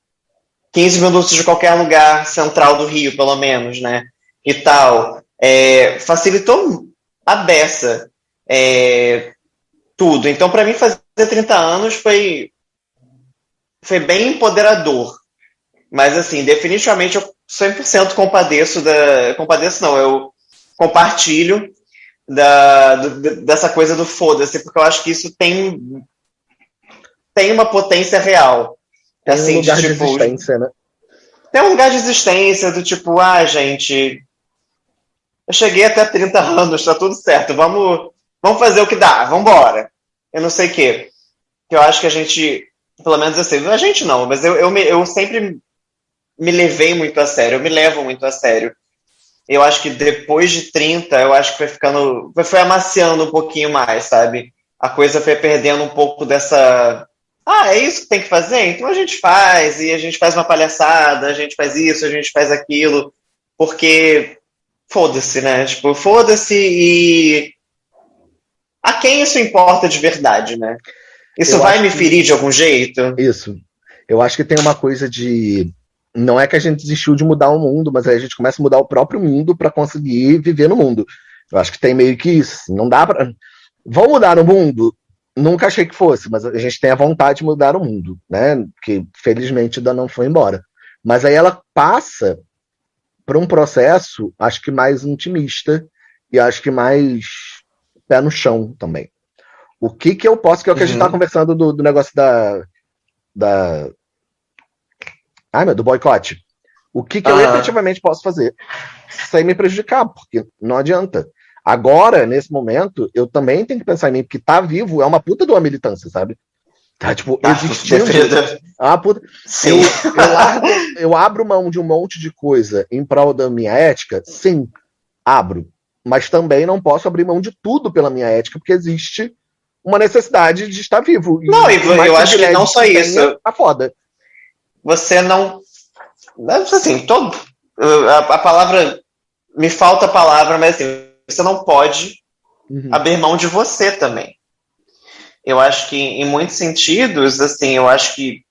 15 minutos de qualquer lugar central do Rio, pelo menos, né? E tal. É, facilitou a beça é, tudo. Então, para mim, fazer 30 anos foi, foi bem empoderador. Mas, assim, definitivamente eu 100% compadeço da. Compadeço não, eu compartilho da, do, dessa coisa do foda-se, porque eu acho que isso tem, tem uma potência real. Tem assim, um lugar de, tipo, de existência, né? Tem um lugar de existência do tipo, ah, gente, eu cheguei até 30 anos, tá tudo certo, vamos, vamos fazer o que dá, vamos embora. Eu não sei o quê. Eu acho que a gente, pelo menos assim, a gente não, mas eu, eu, eu sempre me levei muito a sério, eu me levo muito a sério. Eu acho que depois de 30, eu acho que foi ficando, foi amaciando um pouquinho mais, sabe? A coisa foi perdendo um pouco dessa ah, é isso que tem que fazer? Então a gente faz, e a gente faz uma palhaçada, a gente faz isso, a gente faz aquilo, porque foda-se, né? Tipo, foda-se e. A quem isso importa de verdade, né? Isso eu vai me ferir de algum jeito? Isso. Eu acho que tem uma coisa de. Não é que a gente desistiu de mudar o mundo, mas a gente começa a mudar o próprio mundo para conseguir viver no mundo. Eu acho que tem meio que isso. Não dá para. Vão mudar o mundo? Nunca achei que fosse, mas a gente tem a vontade de mudar o mundo, né? Que felizmente ainda não foi embora. Mas aí ela passa por um processo, acho que mais intimista e acho que mais pé no chão também. O que que eu posso, que é o que uhum. a gente tá uhum. conversando do, do negócio da. da ai, meu, do boicote. O que, que uhum. eu efetivamente posso fazer sem me prejudicar, porque não adianta. Agora, nesse momento, eu também tenho que pensar em mim, porque tá vivo é uma puta de uma militância, sabe? Tá, tipo, ah, existindo. É uma puta... Sim. Eu, eu, largo, eu abro mão de um monte de coisa em prol da minha ética? Sim, abro. Mas também não posso abrir mão de tudo pela minha ética, porque existe uma necessidade de estar vivo. Não, e eu acho que não só isso. Tá foda. Você não. Assim, todo. A, a palavra. Me falta a palavra, mas assim, você não pode uhum. abrir mão de você também. Eu acho que, em muitos sentidos, assim, eu acho que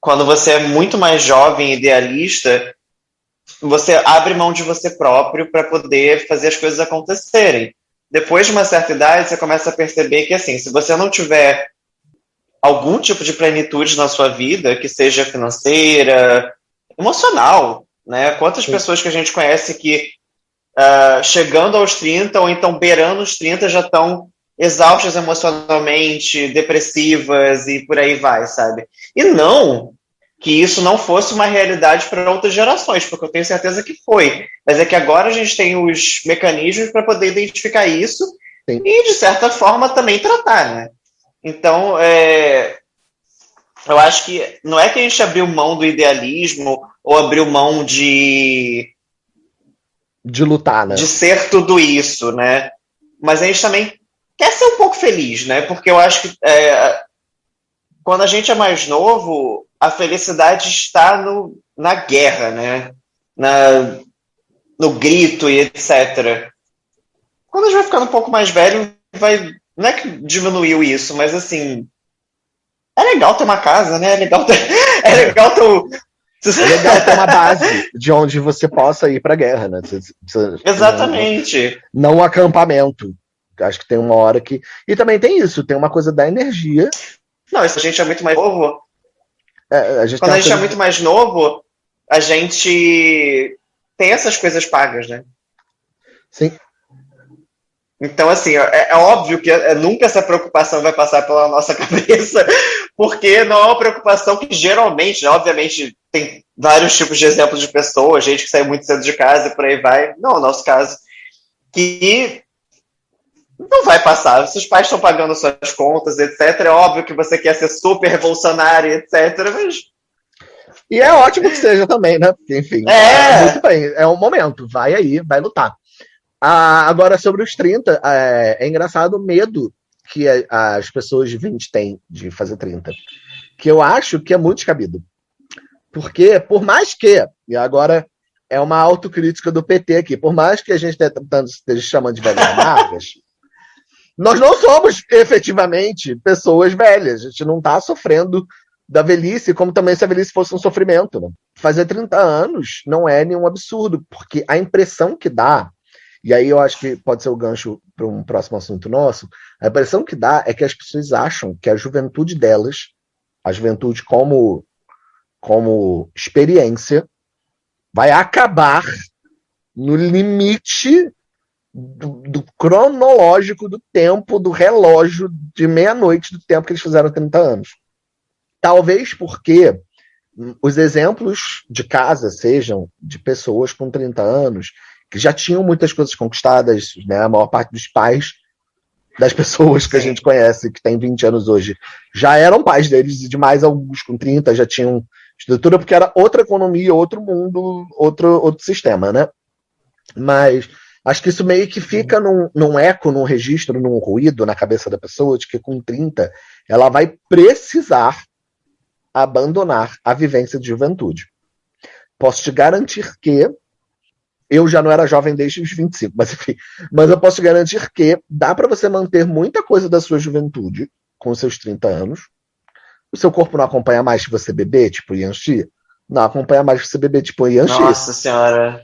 quando você é muito mais jovem, idealista, você abre mão de você próprio para poder fazer as coisas acontecerem. Depois de uma certa idade, você começa a perceber que, assim, se você não tiver algum tipo de plenitude na sua vida, que seja financeira, emocional, Né? Quantas Sim. pessoas que a gente conhece que uh, chegando aos 30 ou então beirando os 30 já estão exaustas emocionalmente, depressivas e por aí vai, sabe? E não que isso não fosse uma realidade para outras gerações, porque eu tenho certeza que foi. Mas é que agora a gente tem os mecanismos para poder identificar isso Sim. e, de certa forma, também tratar, né? Então, é, eu acho que não é que a gente abriu mão do idealismo ou abriu mão de. De lutar, né? De ser tudo isso, né? Mas a gente também quer ser um pouco feliz, né? Porque eu acho que é, quando a gente é mais novo, a felicidade está no, na guerra, né? Na, no grito e etc. Quando a gente vai ficando um pouco mais velho, vai. Não é que diminuiu isso, mas assim. É legal ter uma casa, né? É legal ter. É legal ter. É legal ter uma base de onde você possa ir para a guerra, né? Você, você, Exatamente. Não, não um acampamento. Acho que tem uma hora que. E também tem isso, tem uma coisa da energia. Não, isso a gente é muito mais novo. É, a Quando a gente é muito mais novo, a gente tem essas coisas pagas, né? Sim. Então, assim, é, é óbvio que é, nunca essa preocupação vai passar pela nossa cabeça, porque não é uma preocupação que geralmente, né, obviamente, tem vários tipos de exemplos de pessoas, gente que sai muito cedo de casa e por aí vai. Não, é o nosso caso. Que não vai passar. Se os pais estão pagando suas contas, etc., é óbvio que você quer ser super revolucionário, etc., mas. E é ótimo que seja também, né? Enfim, é. muito bem, é um momento, vai aí, vai lutar. Ah, agora, sobre os 30, é, é engraçado o medo que as pessoas de 20 têm de fazer 30, que eu acho que é muito descabido. Porque, por mais que, e agora é uma autocrítica do PT aqui, por mais que a gente esteja chamando de velhas amargas, nós não somos efetivamente pessoas velhas. A gente não está sofrendo da velhice, como também se a velhice fosse um sofrimento. Né? Fazer 30 anos não é nenhum absurdo, porque a impressão que dá, e aí eu acho que pode ser o gancho para um próximo assunto nosso, a impressão que dá é que as pessoas acham que a juventude delas, a juventude como, como experiência, vai acabar no limite do, do, cronológico do tempo, do relógio de meia-noite do tempo que eles fizeram 30 anos. Talvez porque os exemplos de casa sejam de pessoas com 30 anos que já tinham muitas coisas conquistadas, né? A maior parte dos pais das pessoas que a gente conhece, que tem 20 anos hoje, já eram pais deles, e demais alguns com 30 já tinham estrutura, porque era outra economia, outro mundo, outro, outro sistema, né? Mas Acho que isso meio que fica num, num eco, num registro, num ruído na cabeça da pessoa de que com 30 ela vai precisar abandonar a vivência de juventude. Posso te garantir que eu já não era jovem desde os 25, mas enfim, mas eu posso garantir que dá para você manter muita coisa da sua juventude com seus 30 anos. O seu corpo não acompanha mais que você beber, tipo Yanxi? Não acompanha mais que você beber, tipo Yanxi. Nossa senhora.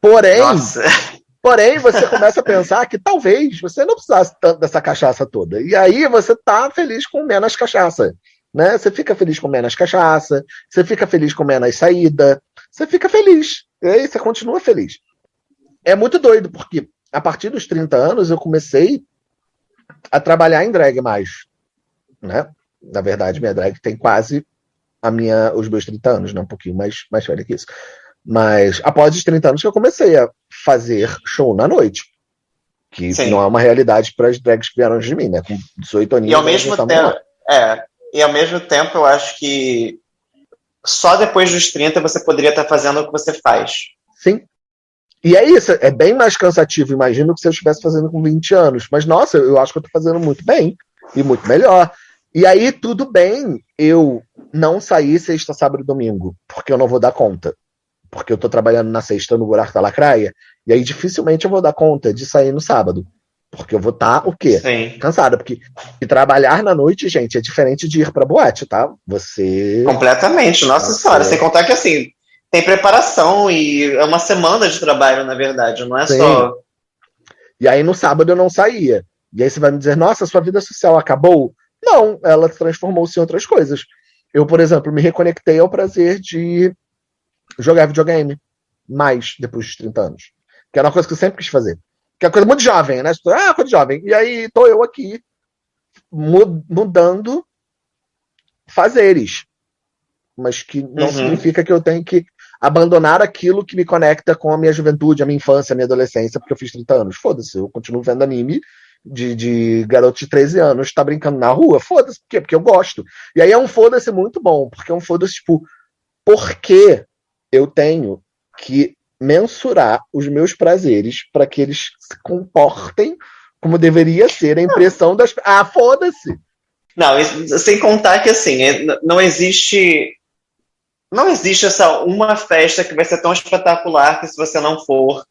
Porém, Nossa. Porém, você começa a pensar que talvez você não precisasse tanto dessa cachaça toda. E aí você tá feliz com menos cachaça. Né? Você fica feliz com menos cachaça, você fica feliz com menos saída, você fica feliz. E aí você continua feliz. É muito doido, porque a partir dos 30 anos eu comecei a trabalhar em drag mais. Né? Na verdade, minha drag tem quase a minha, os meus 30 anos, né? um pouquinho mais, mais velha que isso. Mas após os 30 anos que eu comecei a fazer show na noite. Que Sim. não é uma realidade para as drags que vieram de mim, né? Com 18 anos. E ao mesmo tempo, é, e ao mesmo tempo eu acho que só depois dos 30 você poderia estar fazendo o que você faz. Sim. E é isso, é bem mais cansativo, imagino que se eu estivesse fazendo com 20 anos. Mas, nossa, eu acho que eu estou fazendo muito bem e muito melhor. E aí, tudo bem eu não sair sexta, sábado e domingo, porque eu não vou dar conta porque eu tô trabalhando na sexta no buraco da lacraia, e aí dificilmente eu vou dar conta de sair no sábado. Porque eu vou estar tá, o quê? Sim. Cansada. Porque trabalhar na noite, gente, é diferente de ir pra boate, tá? Você. Completamente, nossa Você... senhora. Sem contar que assim, tem preparação e é uma semana de trabalho, na verdade, não é Sim. só. E aí no sábado eu não saía. E aí você vai me dizer, nossa, sua vida social acabou? Não, ela transformou-se em outras coisas. Eu, por exemplo, me reconectei ao prazer de jogar videogame. Mais depois dos 30 anos. Que era uma coisa que eu sempre quis fazer. Que é coisa muito jovem, né? Ah, coisa jovem. E aí tô eu aqui mudando fazeres. Mas que não uhum. significa que eu tenho que abandonar aquilo que me conecta com a minha juventude, a minha infância, a minha adolescência, porque eu fiz 30 anos. Foda-se, eu continuo vendo anime de, de garoto de 13 anos, tá brincando na rua. Foda-se, por quê? Porque eu gosto. E aí é um foda-se muito bom, porque é um foda-se, tipo, por que eu tenho que mensurar os meus prazeres para que eles se comportem como deveria ser a impressão das. Ah, foda-se! Não, sem contar que assim, é, não existe. Não existe essa uma festa que vai ser tão espetacular que se você não for.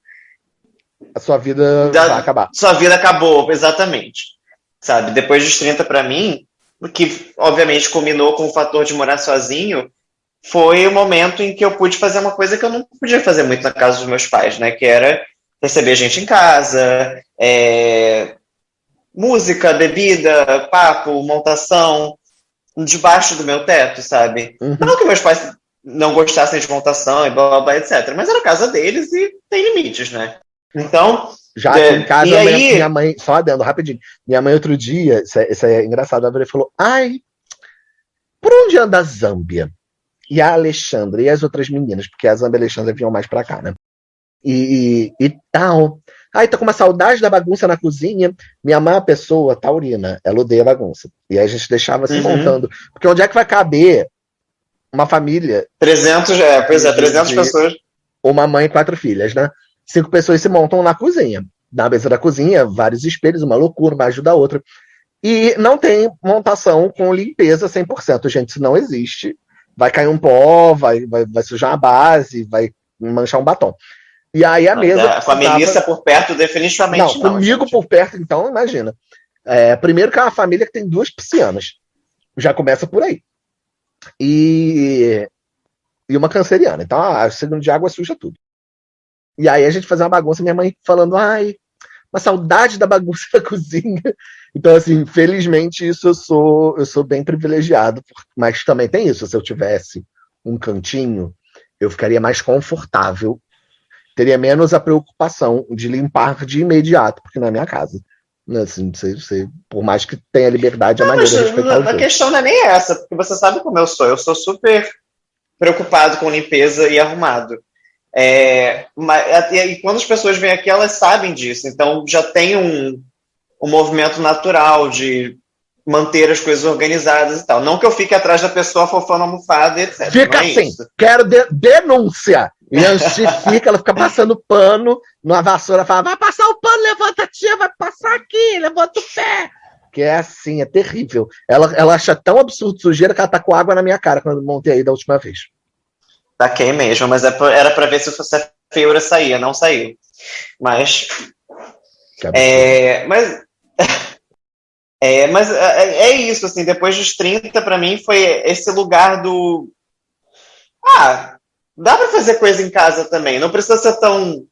A sua vida da, vai acabar. Sua vida acabou, exatamente. Sabe? Depois dos 30 para mim, o que obviamente combinou com o fator de morar sozinho, foi o momento em que eu pude fazer uma coisa que eu não podia fazer muito na casa dos meus pais, né? Que era receber gente em casa, é, música, bebida, papo, montação, debaixo do meu teto, sabe? Uhum. Não que meus pais não gostassem de montação e blá, blá, blá, etc. Mas era a casa deles e tem limites, né? Então. Já aqui em casa, minha, aí... minha mãe, só adendo rapidinho. Minha mãe, outro dia, isso é, isso é engraçado, a falou: Ai, por onde anda a Zâmbia? E a Alexandra e as outras meninas, porque a Zâmbia e a Alexandra vinham mais pra cá, né? E, e, e tal. Ai, tô com uma saudade da bagunça na cozinha. Minha mãe uma pessoa taurina, ela odeia bagunça. E aí a gente deixava se uhum. montando. Porque onde é que vai caber uma família? 300, é, pois é, 300 pessoas. Uma mãe e quatro filhas, né? Cinco pessoas se montam na cozinha. Na mesa da cozinha, vários espelhos, uma loucura, uma ajuda a outra. E não tem montação com limpeza 100%, gente, isso não existe. Vai cair um pó, vai, vai, vai sujar a base, vai manchar um batom. E aí a mesa. É, com a Melissa por perto, definitivamente não. não comigo gente. por perto, então, imagina. É, primeiro que é uma família que tem duas piscianas. Já começa por aí. E, e uma canceriana. Então, a signo de água suja tudo. E aí a gente fazia uma bagunça, minha mãe falando, ai, uma saudade da bagunça da cozinha. Então, assim, felizmente, isso eu sou, eu sou bem privilegiado, mas também tem isso. Se eu tivesse um cantinho, eu ficaria mais confortável teria menos a preocupação de limpar de imediato, porque não é minha casa. Né, assim, você, você, por mais que tenha liberdade, a não, maneira de respeitar A questão não é nem essa, porque você sabe como eu sou. Eu sou super preocupado com limpeza e arrumado. É, mas, e quando as pessoas vêm aqui, elas sabem disso. Então já tem um, um movimento natural de manter as coisas organizadas e tal. Não que eu fique atrás da pessoa fofando a almofada, etc. Fica é assim, isso. quero de denúncia. E fica, ela fica passando pano numa vassoura, fala, vai passar o pano, levanta a tia, vai passar aqui, levanta o pé. Que é assim, é terrível. Ela, ela acha tão absurdo sujeira que ela tá com água na minha cara quando eu montei aí da última vez. Taquei mesmo, mas é era para ver se a feiura saía, não saiu. Mas. É, mas é, mas é, é, é, isso, assim, depois dos 30, para mim, foi esse lugar do. Ah, dá para fazer coisa em casa também, não precisa ser tão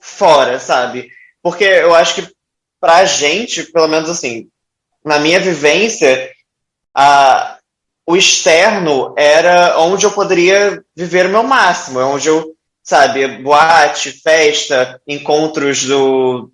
fora, sabe? Porque eu acho que pra gente, pelo menos assim, na minha vivência, a, o externo era onde eu poderia viver o meu máximo, é onde eu, sabe, boate, festa, encontros do,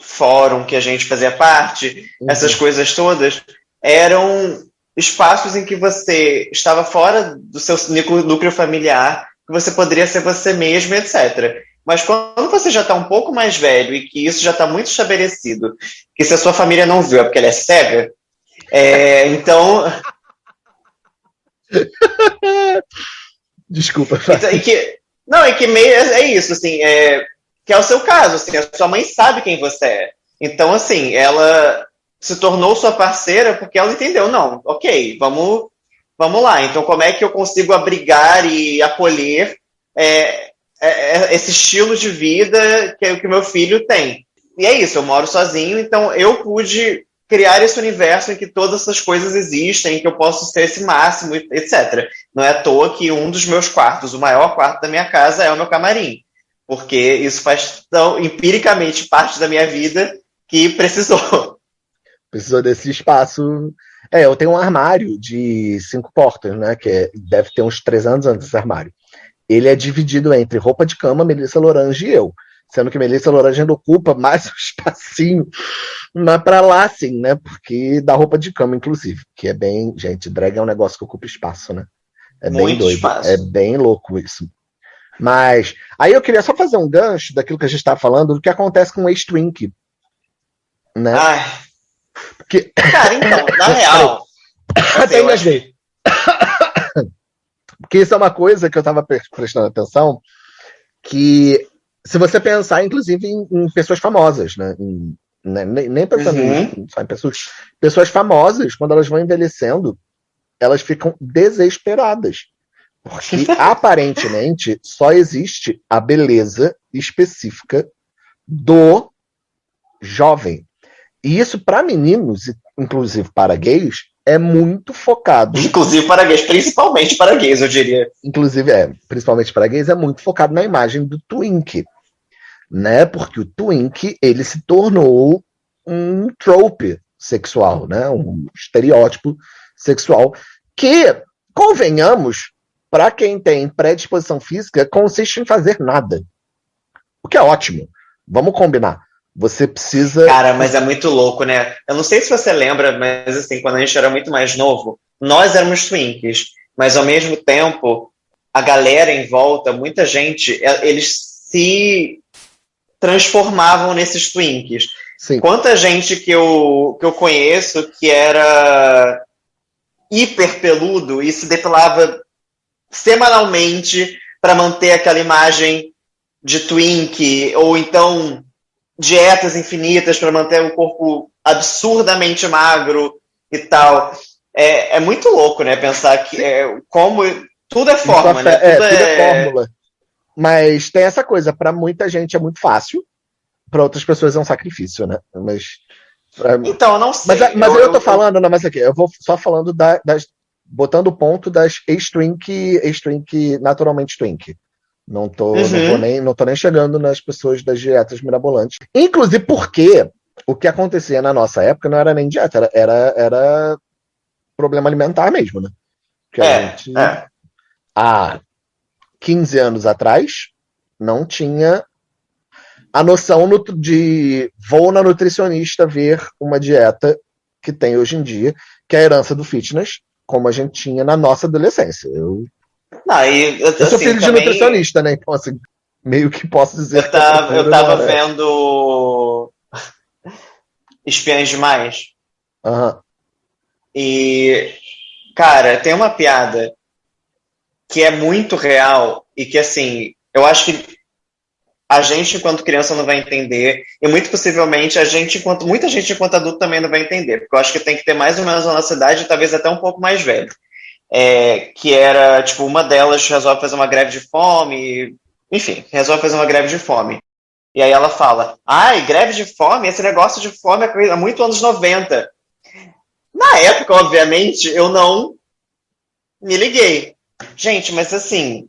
fórum que a gente fazia parte, uhum. essas coisas todas, eram espaços em que você estava fora do seu núcleo familiar, que você poderia ser você mesmo, etc. Mas quando você já está um pouco mais velho e que isso já está muito estabelecido, que se a sua família não viu é porque ela é cega, é, então. Desculpa. Então, e que, não, é que meio é, é isso, assim, é, que é o seu caso, assim, a sua mãe sabe quem você é. Então, assim, ela se tornou sua parceira porque ela entendeu, não, ok, vamos, vamos lá. Então, como é que eu consigo abrigar e acolher é, é, é esse estilo de vida que, que meu filho tem? E é isso, eu moro sozinho, então eu pude criar esse universo em que todas essas coisas existem, em que eu posso ser esse máximo, etc. Não é à toa que um dos meus quartos, o maior quarto da minha casa, é o meu camarim porque isso faz tão empiricamente parte da minha vida que precisou. Precisou desse espaço. É, eu tenho um armário de cinco portas, né? Que é, deve ter uns três anos antes desse armário. ele é dividido entre roupa de cama, Melissa Lorange e eu. Sendo que Melissa Lorange ainda ocupa mais um espacinho mas para lá, sim, né? Porque da roupa de cama, inclusive. Que é bem. Gente, drag é um negócio que ocupa espaço, né? É Muito bem doido. Espaço. É bem louco isso. Mas aí eu queria só fazer um gancho daquilo que a gente estava falando, do que acontece com o ex-twink. Né? Ai. Porque... Cara, então, na real. Até engasguei. Porque isso é uma coisa que eu estava prestando atenção, que se você pensar, inclusive, em, em pessoas famosas, né? Em, né? nem, nem pensando uhum. em, sabe, pessoas, pessoas famosas, quando elas vão envelhecendo, elas ficam desesperadas. Porque aparentemente só existe a beleza específica do jovem. E isso, para meninos, inclusive para gays, é muito focado. Inclusive para gays, principalmente para gays, eu diria. Inclusive, é, principalmente para gays, é muito focado na imagem do twink. Né? Porque o twink, ele se tornou um trope sexual, né? Um estereótipo sexual que, convenhamos, para quem tem predisposição física, consiste em fazer nada. O que é ótimo. Vamos combinar. Você precisa. Cara, mas é muito louco, né? Eu não sei se você lembra, mas assim, quando a gente era muito mais novo, nós éramos twinkies, mas ao mesmo tempo, a galera em volta, muita gente, eles se transformavam nesses twinkies. Sim. Quanta gente que eu, que eu conheço que era hiper peludo e se depilava semanalmente para manter aquela imagem de twink, ou então dietas infinitas para manter o corpo absurdamente magro e tal. É, é muito louco, né? Pensar que é, como tudo é forma, né? É, tudo, é, tudo é fórmula. Mas tem essa coisa, para muita gente é muito fácil, para outras pessoas é um sacrifício, né? Mas pra... então, eu não sei. Mas, mas eu, eu tô eu, falando, não, mas aqui, eu vou só falando da, das botando ponto das ex-twink, ex-twink, naturalmente twink. Não tô, uhum. não, tô nem, não tô nem chegando nas pessoas das dietas mirabolantes. Inclusive porque o que acontecia na nossa época não era nem dieta, era, era, era problema alimentar mesmo, né? Que é, gente, é. há 15 anos atrás, não tinha a noção de vou na nutricionista ver uma dieta que tem hoje em dia, que é a herança do fitness, como a gente tinha na nossa adolescência. Eu, não, e, eu, eu sou assim, filho também... de nutricionista, né? Então, assim, meio que posso dizer. Eu tava, eu tava vendo Espiãs Demais. Uhum. E, cara, tem uma piada que é muito real e que, assim, eu acho que a gente, enquanto criança, não vai entender, e muito possivelmente a gente, enquanto muita gente, enquanto adulto, também não vai entender, porque eu acho que tem que ter mais ou menos a nossa idade, talvez até um pouco mais velho. É, que era, tipo, uma delas resolve fazer uma greve de fome, enfim, resolve fazer uma greve de fome. E aí ela fala, ai, greve de fome, esse negócio de fome é muito anos 90. Na época, obviamente, eu não me liguei. Gente, mas assim,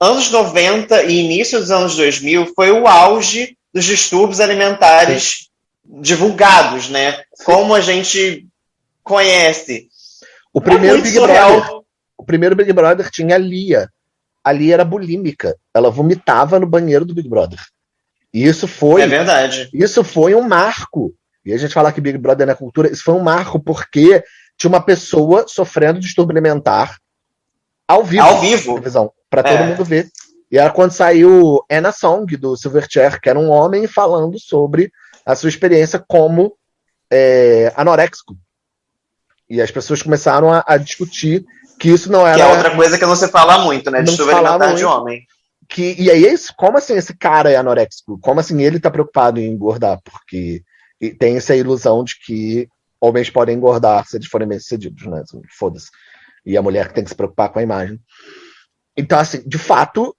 anos 90 e início dos anos 2000 foi o auge dos distúrbios alimentares Sim. divulgados, né? Como a gente conhece. O primeiro é Big surreal. Brother. O primeiro Big Brother tinha a Lia. A Lia era bulímica. Ela vomitava no banheiro do Big Brother. E isso foi. É verdade. Isso foi um marco. E a gente fala que Big Brother na é cultura, isso foi um marco porque tinha uma pessoa sofrendo distúrbio alimentar ao vivo. Ao vivo. Para todo é. mundo ver. E era quando saiu Anna Song, do Silverchair, que era um homem falando sobre a sua experiência como é, anoréxico. E as pessoas começaram a, a, discutir que isso não era. Que é outra coisa que não se fala muito, né? De alimentar de homem. Que, e aí é isso, como assim esse cara é anoréxico? Como assim ele tá preocupado em engordar? Porque tem essa ilusão de que homens podem engordar se eles forem bem sucedidos, né? Foda-se e a mulher que tem que se preocupar com a imagem. Então, assim, de fato,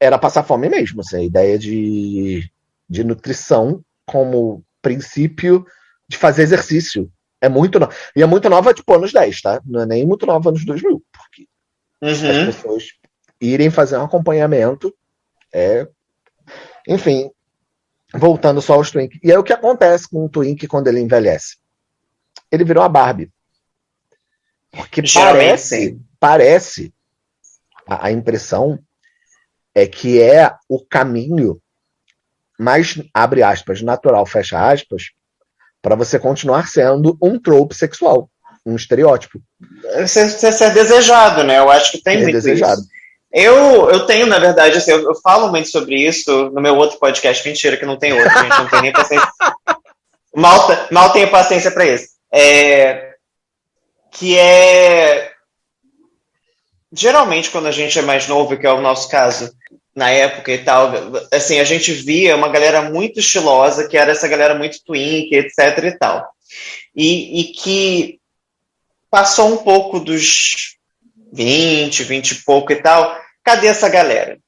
era passar fome mesmo. Assim, a ideia de, de nutrição como princípio de fazer exercício. É muito nova. E é muito nova, tipo, anos 10, tá? Não é nem muito nova anos 2000. Porque uhum. as pessoas irem fazer um acompanhamento é. Enfim, voltando só aos Twink. E aí o que acontece com o Twink quando ele envelhece? Ele virou a Barbie. Porque parece, parece a, a, impressão é que é o caminho mais, abre aspas, natural, fecha aspas, para você continuar sendo um trope sexual, um estereótipo. Você, você ser desejado, né? Eu acho que tem é muito desejado. isso. Eu, eu tenho, na verdade, assim, eu, eu, falo muito sobre isso no meu outro podcast. Mentira, que não tem outro, a gente não tem nem paciência. mal, mal tenho paciência para isso. É, que é. Geralmente, quando a gente é mais novo, que é o nosso caso, na época e tal, assim, a gente via uma galera muito estilosa, que era essa galera muito twink, etc e tal. E, e que passou um pouco dos 20, 20 e pouco e tal. Cadê essa galera?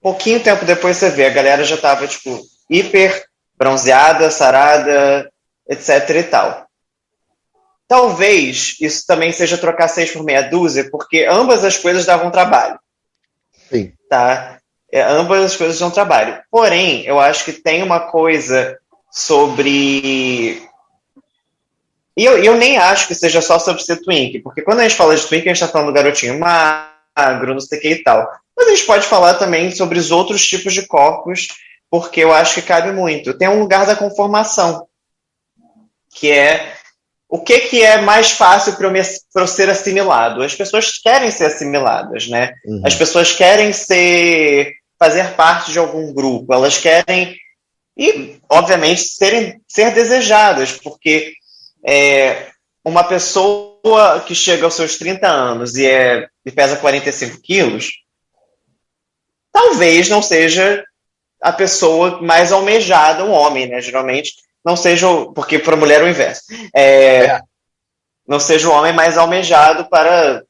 Pouquinho tempo depois você vê, a galera já tava, tipo, hiper bronzeada, sarada, etc e tal. Talvez isso também seja trocar seis por meia dúzia, porque ambas as coisas davam trabalho. Sim. Tá? É, ambas as coisas dão trabalho. Porém, eu acho que tem uma coisa sobre. E eu, eu nem acho que seja só sobre ser twink, porque quando a gente fala de twink, a gente está falando do garotinho magro, não sei o que e tal. Mas a gente pode falar também sobre os outros tipos de corpos, porque eu acho que cabe muito. Tem um lugar da conformação, que é o que, que é mais fácil para eu, eu, ser assimilado? As pessoas querem ser assimiladas, né? Uhum. As pessoas querem ser fazer parte de algum grupo, elas querem e, obviamente, serem, ser desejadas, porque é, uma pessoa que chega aos seus 30 anos e, é, e pesa 45 quilos, talvez não seja a pessoa mais almejada, um homem, né? Geralmente, não seja, porque para mulher é o inverso. É, é. Não seja o homem mais almejado para,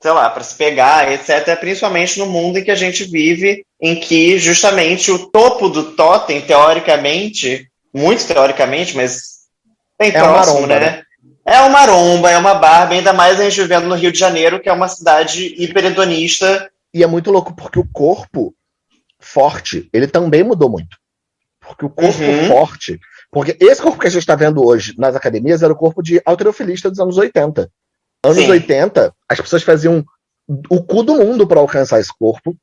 sei lá, para se pegar, etc. Principalmente no mundo em que a gente vive, em que justamente o topo do totem, teoricamente, muito teoricamente, mas bem é próximo, maromba, né? né? É uma maromba, é uma barba, ainda mais a gente vivendo no Rio de Janeiro, que é uma cidade hiperhedonista. E é muito louco, porque o corpo forte, ele também mudou muito. Porque o corpo uhum. forte, porque esse corpo que a gente está vendo hoje nas academias era o corpo de alterofilista dos anos 80. Anos Sim. 80, as pessoas faziam o cu do mundo para alcançar esse corpo,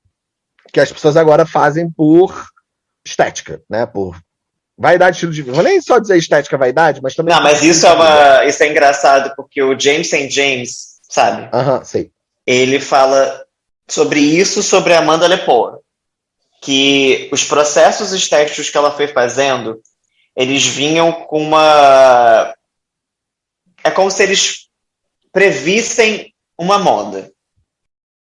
que as pessoas agora fazem por estética, né? Por vaidade, estilo de vida. Vou nem só dizer estética, vaidade, mas também. Não, mas isso é, uma, isso é engraçado, porque o James St. James, sabe? Aham, sei. Ele fala sobre isso sobre a Amanda Lepore. Que os processos estéticos que ela foi fazendo eles vinham com uma. É como se eles previssem uma moda.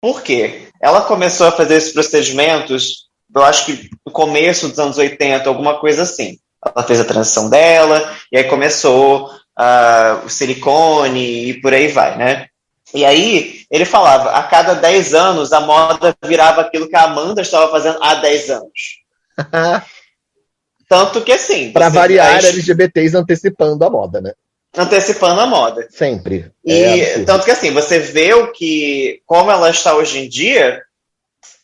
Por quê? Ela começou a fazer esses procedimentos, eu acho que no começo dos anos 80, alguma coisa assim. Ela fez a transição dela, e aí começou uh, o silicone e por aí vai, né? E aí ele falava, a cada 10 anos a moda virava aquilo que a Amanda estava fazendo há 10 anos. Tanto que assim. Para variar. LGBTs antecipando a moda, né? Antecipando a moda. Sempre. E é tanto que assim, você vê o que. como ela está hoje em dia.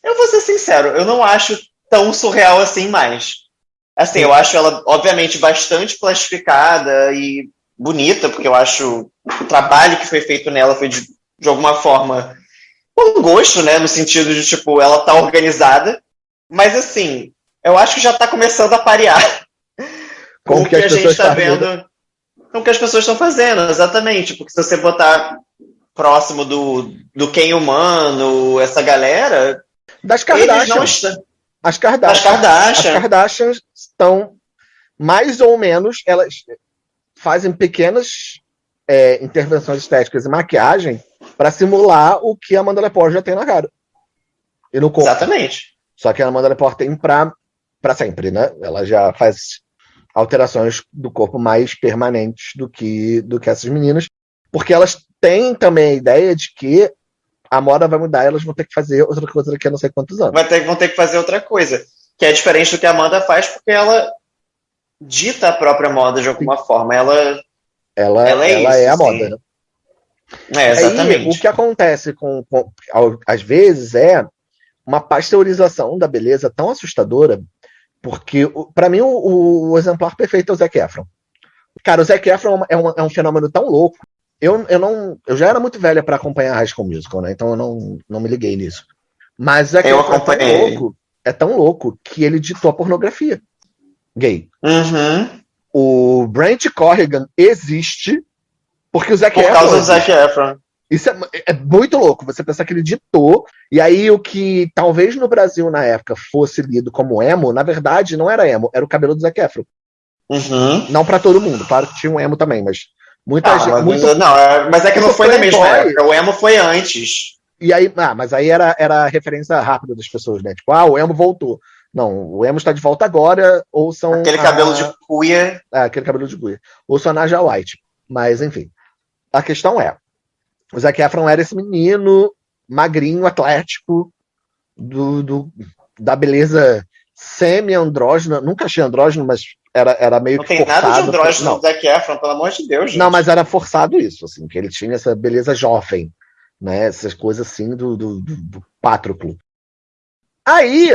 Eu vou ser sincero, eu não acho tão surreal assim mais. Assim, Sim. eu acho ela, obviamente, bastante plastificada e bonita, porque eu acho o trabalho que foi feito nela foi de, de alguma forma com gosto, né? No sentido de, tipo, ela tá organizada. Mas assim, eu acho que já está começando a parear com o que, que a gente está vendo, com o que as pessoas estão fazendo, exatamente. Porque se você botar próximo do, do quem humano, essa galera. Das Kardashians. Estão... As Kardashians. As Kardashians. As Kardashians estão mais ou menos, elas fazem pequenas é, intervenções estéticas e maquiagem para simular o que a Amanda Lepore já tem na cara. E no corpo. Exatamente. Só que a Amanda Lepore tem para para sempre, né? Ela já faz alterações do corpo mais permanentes do que do que essas meninas, porque elas têm também a ideia de que a moda vai mudar, elas vão ter que fazer outra coisa daqui a não sei quantos anos. Vai ter, vão ter que fazer outra coisa, que é diferente do que a Amanda faz, porque ela dita a própria moda de alguma Sim. forma. Ela, ela, ela, é, ela isso, é a moda, né? É, exatamente. Aí, o que acontece com, com, às vezes é uma pasteurização da beleza tão assustadora porque, para mim, o, o, exemplar perfeito é o Zac Efron. Cara, o Zac Efron é um, é um fenômeno tão louco. Eu, eu, não, eu já era muito velha para acompanhar High School Musical, né? Então eu não, não me liguei nisso. Mas Zac Eu Efron é tão louco, é tão louco que ele ditou a pornografia gay. Uhum. O Brent Corrigan existe porque o Zac Por Efron causa do. Zac Efron. Isso é, é muito louco, você pensar que ele ditou, e aí o que talvez no Brasil na época fosse lido como emo, na verdade não era emo, era o cabelo do Zac Efron. Uhum. Não pra todo mundo, claro que tinha um emo também, mas muita Ah, gente. mas, muito- não, é- mas é que não foi na mesma época. O emo foi antes. E aí, ah, mas aí era, era a referência rápida das pessoas, né? Tipo, ah, o emo voltou. Não, o emo está de volta agora, ou são. Aquele a- cabelo de cuia. É, aquele cabelo de guia. Ou só Naja White. Mas, enfim. A questão é: o Zac Efron era esse menino magrinho, atlético, do, do- da beleza semi-andrógena. Nunca achei andrógeno, mas era, era meio Não que tem forçado. nada de andrógeno Não, no Zac Efron, pelo amor de Deus, gente. não, mas era forçado isso, assim, que ele tinha essa beleza jovem, né? Essas coisas assim do, do, do, do Pátroclo. Aí,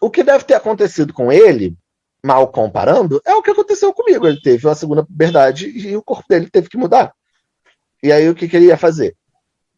o que deve ter acontecido com ele, mal comparando, é o que aconteceu comigo. Ele teve uma segunda puberdade e o corpo dele teve que mudar. E aí, o que, que ele ia fazer?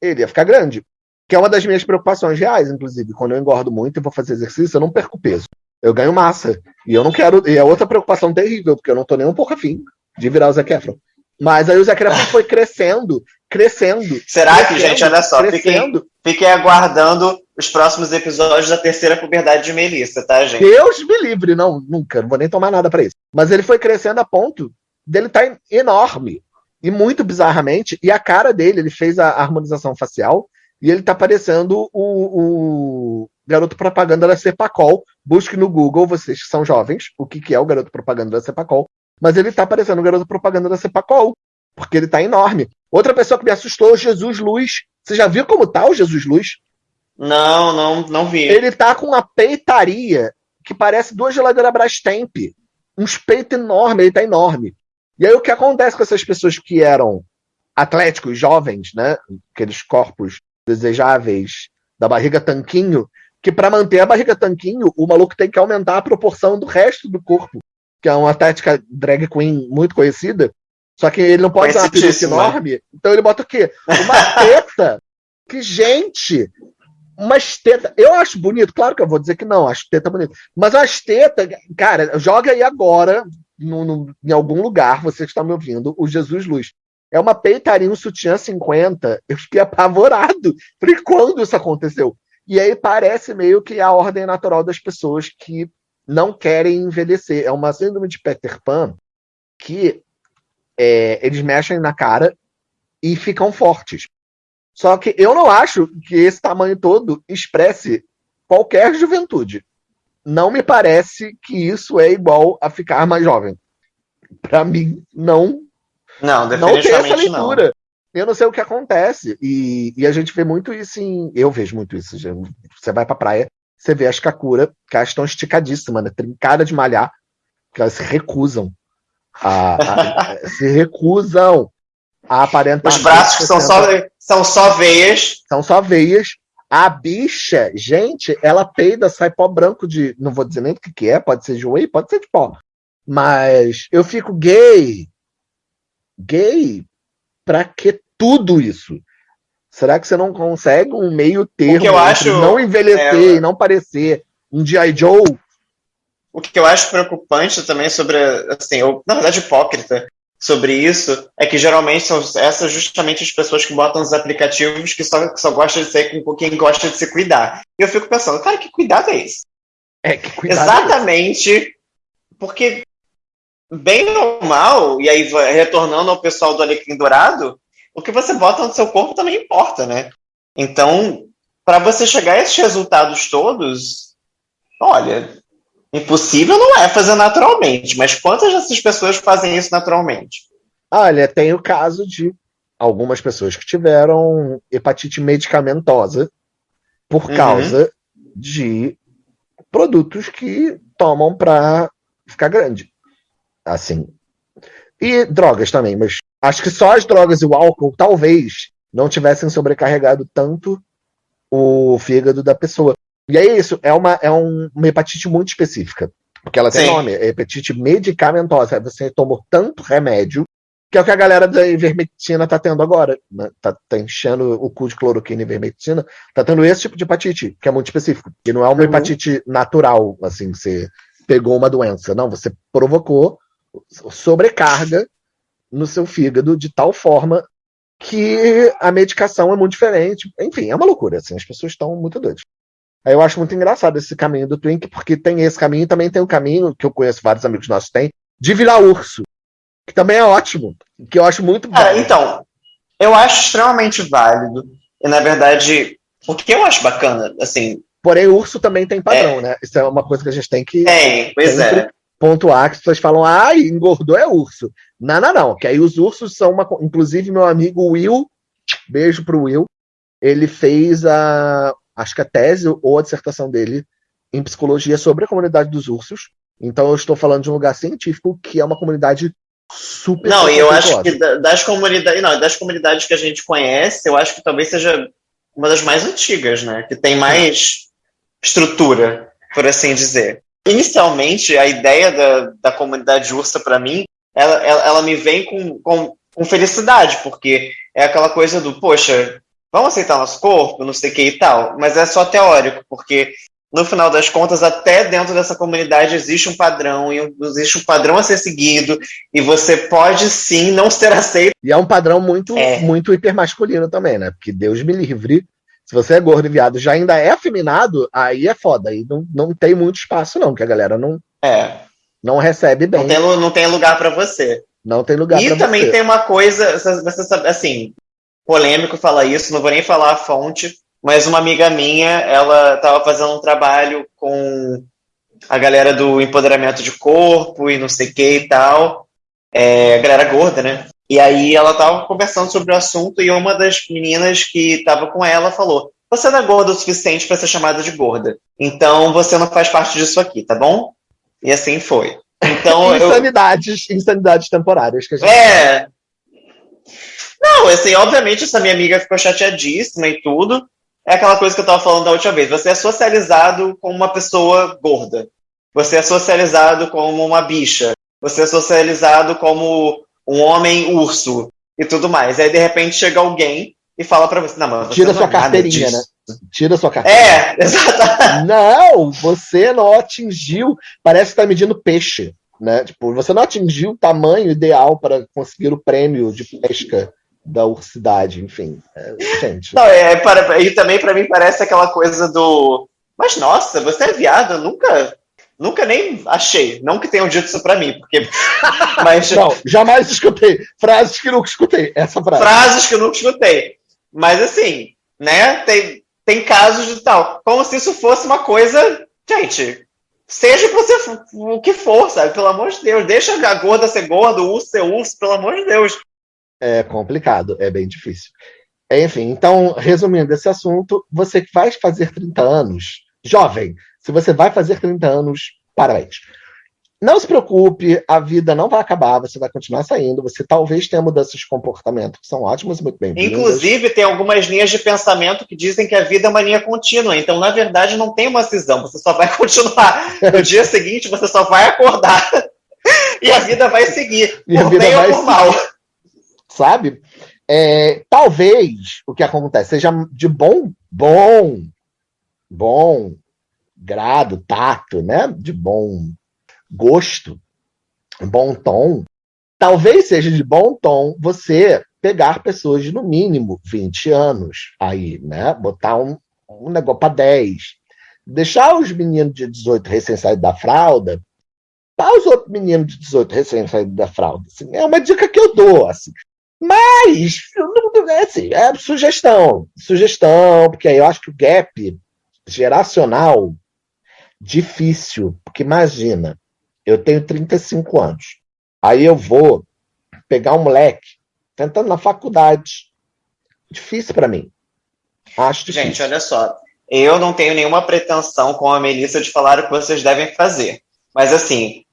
Ele ia ficar grande. Que é uma das minhas preocupações reais, inclusive. Quando eu engordo muito e vou fazer exercício, eu não perco peso. Eu ganho massa. E eu não quero. E é outra preocupação terrível, porque eu não tô nem um pouco afim de virar o Zac Efron. Mas aí o Zac Efron foi crescendo, crescendo. Será que, crescendo, gente, olha só, fiquem, fiquem aguardando os próximos episódios da terceira puberdade de Melissa, tá, gente? Deus me livre, não, nunca, não vou nem tomar nada pra isso. Mas ele foi crescendo a ponto dele estar tá enorme. E muito bizarramente, e a cara dele, ele fez a harmonização facial, e ele tá parecendo o, o garoto propaganda da Cepacol. Busque no Google, vocês que são jovens, o que, que é o garoto propaganda da Cepacol. Mas ele tá parecendo o garoto propaganda da Cepacol, porque ele tá enorme. Outra pessoa que me assustou, Jesus Luz. Você já viu como tá o Jesus Luz? Não, não, não vi. Ele tá com uma peitaria que parece duas geladeiras Brastemp. Uns peitos enormes, ele tá enorme. E aí o que acontece com essas pessoas que eram atléticos, jovens, né? Aqueles corpos desejáveis da barriga tanquinho, que para manter a barriga tanquinho, o maluco tem que aumentar a proporção do resto do corpo, que é uma tática drag queen muito conhecida. Só que ele não pode dar uma peruca enorme, então ele bota o quê? Uma teta. que, gente, umas tetas. Eu acho bonito, claro que eu vou dizer que não, acho teta bonito. Mas as tetas, cara, joga aí agora, no, no- em algum lugar, você que está me ouvindo, o Jesus Luz. É uma peitaria, um sutiã 50. Eu fiquei apavorado. Falei, quando isso aconteceu? E aí parece meio que a ordem natural das pessoas que não querem envelhecer. É uma síndrome de Peter Pan que é, eles mexem na cara e ficam fortes. Só que eu não acho que esse tamanho todo expresse qualquer juventude. Não me parece que isso é igual a ficar mais jovem. Para mim, não Não, não tem essa definitivamente não. leitura. Eu não sei o que acontece. E, e a gente vê muito isso em. Eu vejo muito isso. Você vai pra praia, você vê as Kakura, que elas estão esticadíssimas, né? Trincada de malhar, que elas se recusam. A, a- se recusam a aparentar. Os braços que são só, 60. são só veias. São só veias. A bicha, gente, ela peida, sai pó branco de. Não vou dizer nem do que, que é, pode ser de whey, pode ser de pó. Mas eu fico gay. Gay? Pra que tudo isso? Será que você não consegue um meio termo eu acho, não envelhecer é, e não parecer um G.I. Joe? O que eu acho preocupante também sobre, assim, ou, na verdade hipócrita sobre isso, é que geralmente são essas justamente as pessoas que botam os aplicativos que só, que só gostam de ser com quem gosta de se cuidar. E eu fico pensando, cara, que cuidado é esse? É, que cuidado. Exatamente, porque bem ou mal, e aí retornando ao pessoal do Alecrim Dourado, o que você bota no seu corpo também importa, né? Então, para você chegar a esses resultados todos, olha, impossível não é fazer naturalmente, mas quantas dessas pessoas fazem isso naturalmente? Olha, tem o caso de algumas pessoas que tiveram hepatite medicamentosa por Uhum. causa de produtos que tomam para ficar grande. Assim. E drogas também, mas acho que só as drogas e o álcool talvez não tivessem sobrecarregado tanto o fígado da pessoa. E é isso, é uma, é um- uma hepatite muito específica. Porque ela tem Sim. nome, é hepatite medicamentosa. Você tomou tanto remédio Que é o que a galera da ivermectina tá tendo agora. Né? Tá, tá, enchendo o cu de cloroquina e ivermectina. Tá tendo esse tipo de hepatite, que é muito específico. Que não é uma uhum. hepatite natural, assim, você pegou uma doença. Não, você provocou sobrecarga no seu fígado de tal forma que a medicação é muito diferente. Enfim, é uma loucura, assim, as pessoas estão muito doidas. Aí eu acho muito engraçado esse caminho do Twink, porque tem esse caminho e também tem o um caminho, que eu conheço vários amigos nossos têm, de virar urso. Que também é ótimo. Que eu acho muito bom. então, eu acho extremamente válido. E, na verdade, o que eu acho bacana, assim. Porém, urso também tem padrão, é... né? Isso é uma coisa que a gente tem que. Tem, pois é. Pontuar que as pessoas falam, ah, engordou é urso. Não, não, não. Que aí os ursos são uma. Inclusive, meu amigo Will, beijo pro Will, ele fez a. Acho que a tese ou a dissertação dele em psicologia sobre a comunidade dos ursos. Então eu estou falando de um lugar científico que é uma comunidade super. Não, e eu acho que das comunidades, não, das comunidades que a gente conhece, eu acho que talvez seja uma das mais antigas, né? Que tem mais estrutura, por assim dizer. Inicialmente, a ideia da, da comunidade ursa para mim, ela, ela, ela, me vem com, com, com felicidade, porque é aquela coisa do, poxa, vamos aceitar nosso corpo, não sei o que e tal, mas é só teórico, porque no final das contas, até dentro dessa comunidade existe um padrão, e existe um padrão a ser seguido, e você pode sim não ser aceito. E é um padrão muito, é. muito hipermasculino também, né? Porque Deus me livre. Se você é gordo e viado já ainda é afeminado, aí é foda. Aí não, não tem muito espaço, não, que a galera não, é. não recebe bem. Não tem, não tem lugar para você. Não tem lugar E também tem uma coisa, você assim, polêmico falar isso, não vou nem falar a fonte, mas uma amiga minha, ela estava fazendo um trabalho com a galera do empoderamento de corpo e não sei o que e tal, é, a galera gorda, né? E aí ela estava conversando sobre o assunto e uma das meninas que estava com ela falou: Você não é gorda o suficiente para ser chamada de gorda, então você não faz parte disso aqui, tá bom? E assim foi. Então, insanidades, eu... insanidades temporárias que a gente É. Não, assim, obviamente essa minha amiga ficou chateadíssima e tudo, é aquela coisa que eu estava falando da última vez. Você é socializado como uma pessoa gorda. Você é socializado como uma bicha. Você é socializado como um homem urso e tudo mais. Aí de repente chega alguém e fala para você, não, mas você tira não sua é carteirinha, né? Tira sua carteirinha. É, exatamente. Não, você não atingiu. Parece que tá medindo peixe, né? Tipo, você não atingiu o tamanho ideal para conseguir o prêmio de pesca da ursidade, enfim. É, gente. Não, é, para, e também para mim parece aquela coisa do. Mas nossa, você é viado, nunca. Nunca nem achei. Não que tenham dito isso pra mim, porque. Mas... Não, jamais escutei. Frases que nunca escutei. Essa frase. Frases que eu nunca escutei. Mas assim, né? Tem, tem casos de tal. Como se isso fosse uma coisa. Gente, seja você, o que for, sabe? Pelo amor de Deus. Deixa a gorda ser gorda, o urso ser urso, pelo amor de Deus é complicado, é bem difícil. Enfim, então, resumindo esse assunto, você que vai fazer 30 anos, jovem, se você vai fazer 30 anos, parabéns. Não se preocupe, a vida não vai acabar, você vai continuar saindo, você talvez tenha mudanças de comportamento que são ótimas e muito bem -vindas. Inclusive, tem algumas linhas de pensamento que dizem que a vida é uma linha contínua, então, na verdade, não tem uma cisão, você só vai continuar. No dia seguinte, você só vai acordar e a vida vai seguir, e por bem ou por mal sabe? É, talvez o que acontece seja de bom, bom, bom grado, tato, né? De bom gosto, bom tom. Talvez seja de bom tom você pegar pessoas de no mínimo 20 anos aí, né? Botar um, um negócio para 10. Deixar os meninos de 18 recém-saídos da fralda para os outros meninos de 18 recém-saídos da fralda. Assim, é uma dica que eu dou. Assim. Mas, é, assim, é sugestão. Sugestão, porque aí eu acho que o gap geracional difícil. Porque imagina, eu tenho 35 anos. Aí eu vou pegar um moleque tentando na faculdade. Difícil para mim. Acho difícil. Gente, olha só. Eu não tenho nenhuma pretensão com a Melissa de falar o que vocês devem fazer. Mas assim,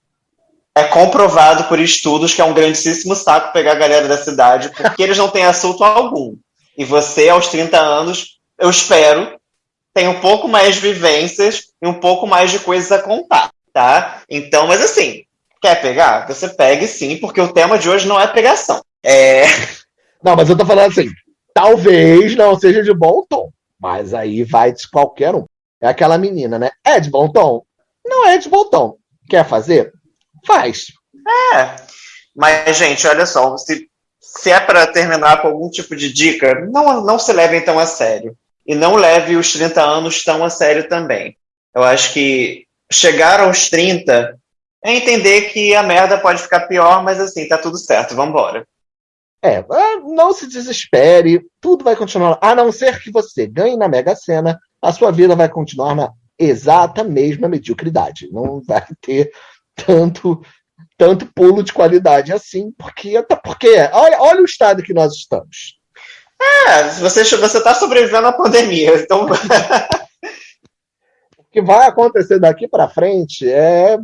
é comprovado por estudos que é um grandíssimo saco pegar a galera da cidade, porque eles não têm assunto algum. E você, aos 30 anos, eu espero, tem um pouco mais de vivências e um pouco mais de coisas a contar, tá? Então, mas assim, quer pegar? Você pegue sim, porque o tema de hoje não é pegação. É... Não, mas eu tô falando assim, talvez não seja de bom tom, mas aí vai de qualquer um. É aquela menina, né? É de bom tom? Não é de bom tom. Quer fazer? Faz. É. Mas, gente, olha só, se, se é para terminar com algum tipo de dica, não, não se levem tão a sério. E não leve os 30 anos tão a sério também. Eu acho que chegar aos 30 é entender que a merda pode ficar pior, mas assim, tá tudo certo, vamos embora. É, não se desespere, tudo vai continuar. A não ser que você ganhe na Mega Sena, a sua vida vai continuar na exata mesma mediocridade. Não vai ter tanto tanto pulo de qualidade assim, porque até porque olha, olha o estado que nós estamos. É, você você está sobrevivendo à pandemia, então o que vai acontecer daqui para frente é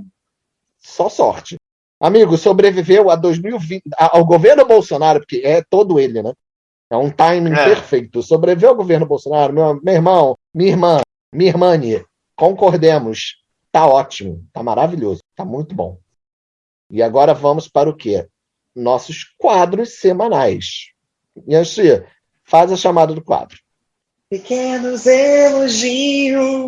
só sorte. Amigo, sobreviveu a 2020, ao governo Bolsonaro, porque é todo ele, né? É um timing é. perfeito. Sobreviveu ao governo Bolsonaro, meu, meu irmão, minha irmã, minha irmã, concordemos. Tá ótimo, tá maravilhoso, tá muito bom. E agora vamos para o quê? Nossos quadros semanais. Yanxi, faz a chamada do quadro. Pequenos elogios.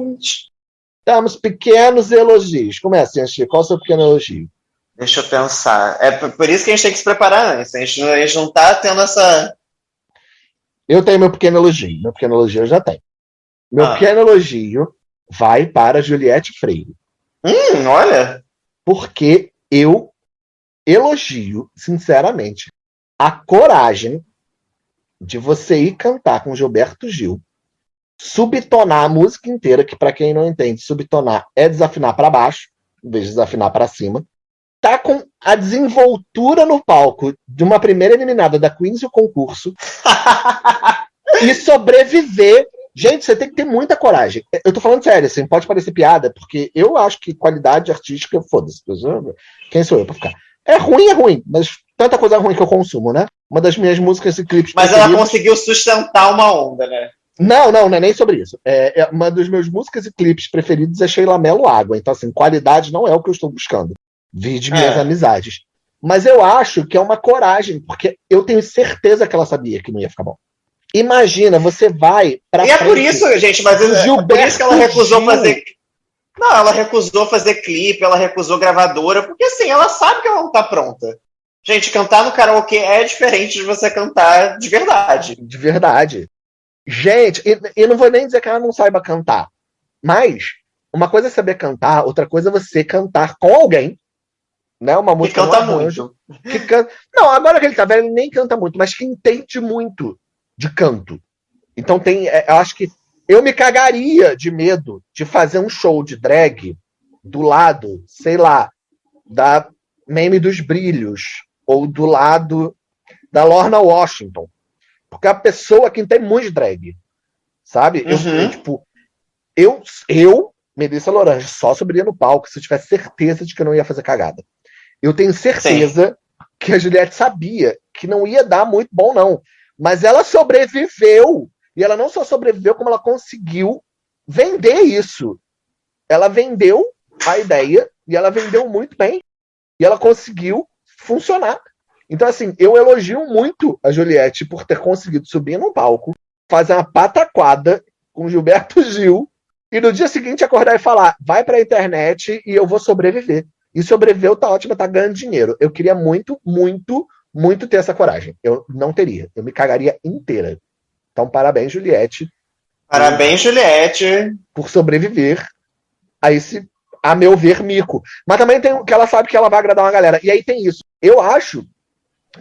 Temos pequenos elogios. Começa, Yanxi. Qual é o seu pequeno elogio? Deixa eu pensar. É por isso que a gente tem que se preparar antes. A gente, a gente não tá tendo essa. Eu tenho meu pequeno elogio. Meu pequeno elogio eu já tenho. Meu ah. pequeno elogio vai para Juliette Freire. Hum, olha. Porque eu elogio, sinceramente, a coragem de você ir cantar com Gilberto Gil, subtonar a música inteira, que para quem não entende, subtonar é desafinar para baixo, em vez de desafinar para cima. Tá com a desenvoltura no palco de uma primeira eliminada da Queens e o concurso e sobreviver Gente, você tem que ter muita coragem. Eu tô falando sério, assim, pode parecer piada, porque eu acho que qualidade artística, foda-se. Quem sou eu pra ficar? É ruim, é ruim, mas tanta coisa ruim que eu consumo, né? Uma das minhas músicas e clipes. Mas ela conseguiu sustentar uma onda, né? Não, não, não é nem sobre isso. É, é, uma das meus músicas e clipes preferidos é Sheila Mello Água. Então, assim, qualidade não é o que eu estou buscando. Vi de minhas é. amizades. Mas eu acho que é uma coragem, porque eu tenho certeza que ela sabia que não ia ficar bom. Imagina, você vai para. E é por isso, gente, mas é, é por isso que ela recusou Gil. fazer. Não, ela recusou fazer clipe, ela recusou gravadora, porque assim, ela sabe que ela não tá pronta. Gente, cantar no karaokê é diferente de você cantar de verdade. De verdade. Gente, e, e não vou nem dizer que ela não saiba cantar, mas uma coisa é saber cantar, outra coisa é você cantar com alguém, né? Uma música que canta muito. Que canta... Não, agora que ele tá velho, ele nem canta muito, mas que entende muito de canto. Então tem, é, eu acho que eu me cagaria de medo de fazer um show de drag do lado, sei lá, da Meme dos Brilhos ou do lado da Lorna Washington. Porque a pessoa que tem muito drag, sabe? Uhum. Eu, tipo, eu, eu, Melissa Lorange, só subiria no palco se eu tivesse certeza de que eu não ia fazer cagada. Eu tenho certeza Sim. que a Juliette sabia que não ia dar muito bom, não. Mas ela sobreviveu. E ela não só sobreviveu, como ela conseguiu vender isso. Ela vendeu a ideia e ela vendeu muito bem. E ela conseguiu funcionar. Então, assim, eu elogio muito a Juliette por ter conseguido subir num palco, fazer uma pataquada com Gilberto Gil e no dia seguinte acordar e falar: vai pra internet e eu vou sobreviver. E sobreviveu, tá ótimo, tá ganhando dinheiro. Eu queria muito, muito, muito ter essa coragem. Eu não teria. Eu me cagaria inteira. Então, parabéns, Juliette. Parabéns, Juliette. Por sobreviver a esse, a meu ver, mico. Mas também tem que ela sabe que ela vai agradar uma galera. E aí tem isso. Eu acho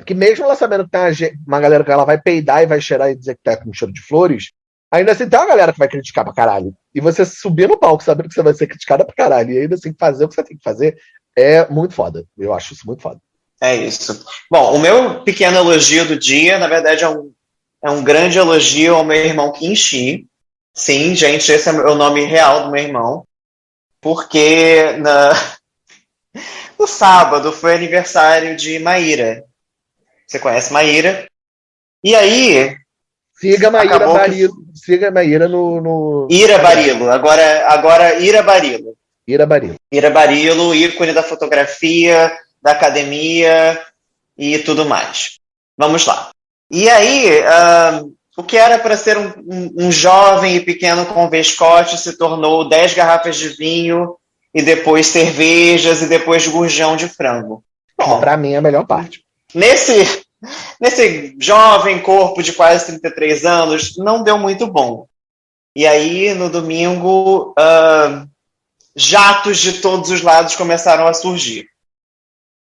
que mesmo ela sabendo que tem uma galera que ela vai peidar e vai cheirar e dizer que tá com cheiro de flores, ainda assim tem uma galera que vai criticar pra caralho. E você subir no palco sabendo que você vai ser criticada pra caralho e ainda assim fazer o que você tem que fazer é muito foda. Eu acho isso muito foda. É isso. Bom, o meu pequeno elogio do dia, na verdade, é um, é um grande elogio ao meu irmão Kinshi. Sim, gente, esse é o nome real do meu irmão. Porque na... no sábado foi aniversário de Maíra. Você conhece Maíra? E aí. Siga Maíra Barilo. Que... Siga Maíra no, no. Ira Barilo. Agora, agora Ira Barilo. Ira Barilo. Ira Barilo, ícone da fotografia, da academia e tudo mais. Vamos lá. E aí, uh, o que era para ser um, um, um, jovem e pequeno com vescote se tornou dez garrafas de vinho e depois cervejas e depois gurjão de frango. Bom, para mim é a melhor parte. Nesse, nesse jovem corpo de quase 33 anos, não deu muito bom. E aí, no domingo, uh, jatos de todos os lados começaram a surgir.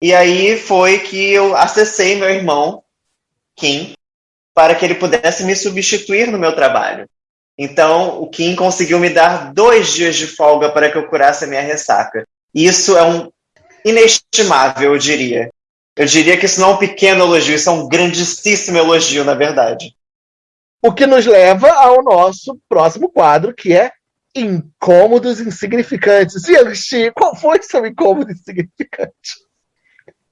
E aí foi que eu acessei meu irmão, Kim, para que ele pudesse me substituir no meu trabalho. Então, o Kim conseguiu me dar dois dias de folga para que eu curasse a minha ressaca. Isso é um inestimável, eu diria. Eu diria que isso não é um pequeno elogio, isso é um grandíssimo elogio, na verdade. O que nos leva ao nosso próximo quadro, que é Incômodos Insignificantes. E qual foi seu incômodo insignificante?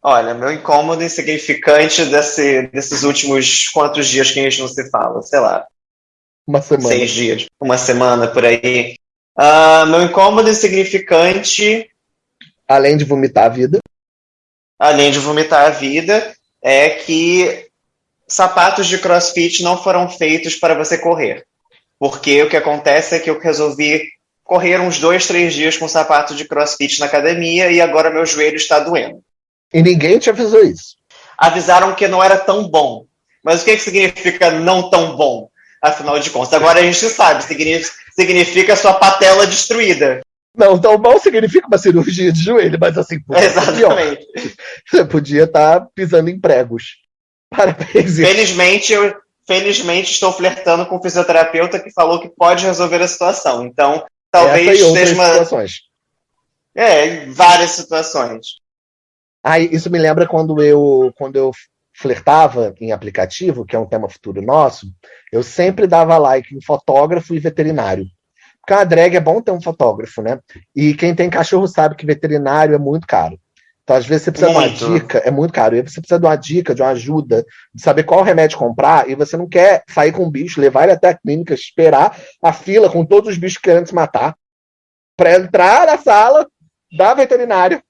Olha, meu incômodo insignificante desse, desses últimos quantos dias que a gente não se fala? Sei lá. Uma semana. Seis dias. Uma semana por aí. Uh, meu incômodo insignificante. Além de vomitar a vida. Além de vomitar a vida, é que sapatos de crossfit não foram feitos para você correr. Porque o que acontece é que eu resolvi correr uns dois, três dias com sapato de crossfit na academia e agora meu joelho está doendo. E ninguém te avisou isso. Avisaram que não era tão bom. Mas o que, que significa não tão bom? Afinal de contas, agora a gente sabe, significa, sua patela destruída. Não, tão bom significa uma cirurgia de joelho, mas assim, Exatamente. Você podia estar tá pisando em pregos. Parabéns. Felizmente, eu felizmente estou flertando com um fisioterapeuta que falou que pode resolver a situação. Então, talvez seja uma. Situações. É, várias situações. Ah, isso me lembra quando eu, quando eu flertava em aplicativo, que é um tema futuro nosso, eu sempre dava like em fotógrafo e veterinário. Porque a drag é bom ter um fotógrafo, né? E quem tem cachorro sabe que veterinário é muito caro. Então, às vezes, você precisa muito. de uma dica, é muito caro. E você precisa de uma dica, de uma ajuda, de saber qual remédio comprar, e você não quer sair com o bicho, levar ele até a clínica, esperar a fila com todos os bichos querendo se matar, para entrar na sala da veterinária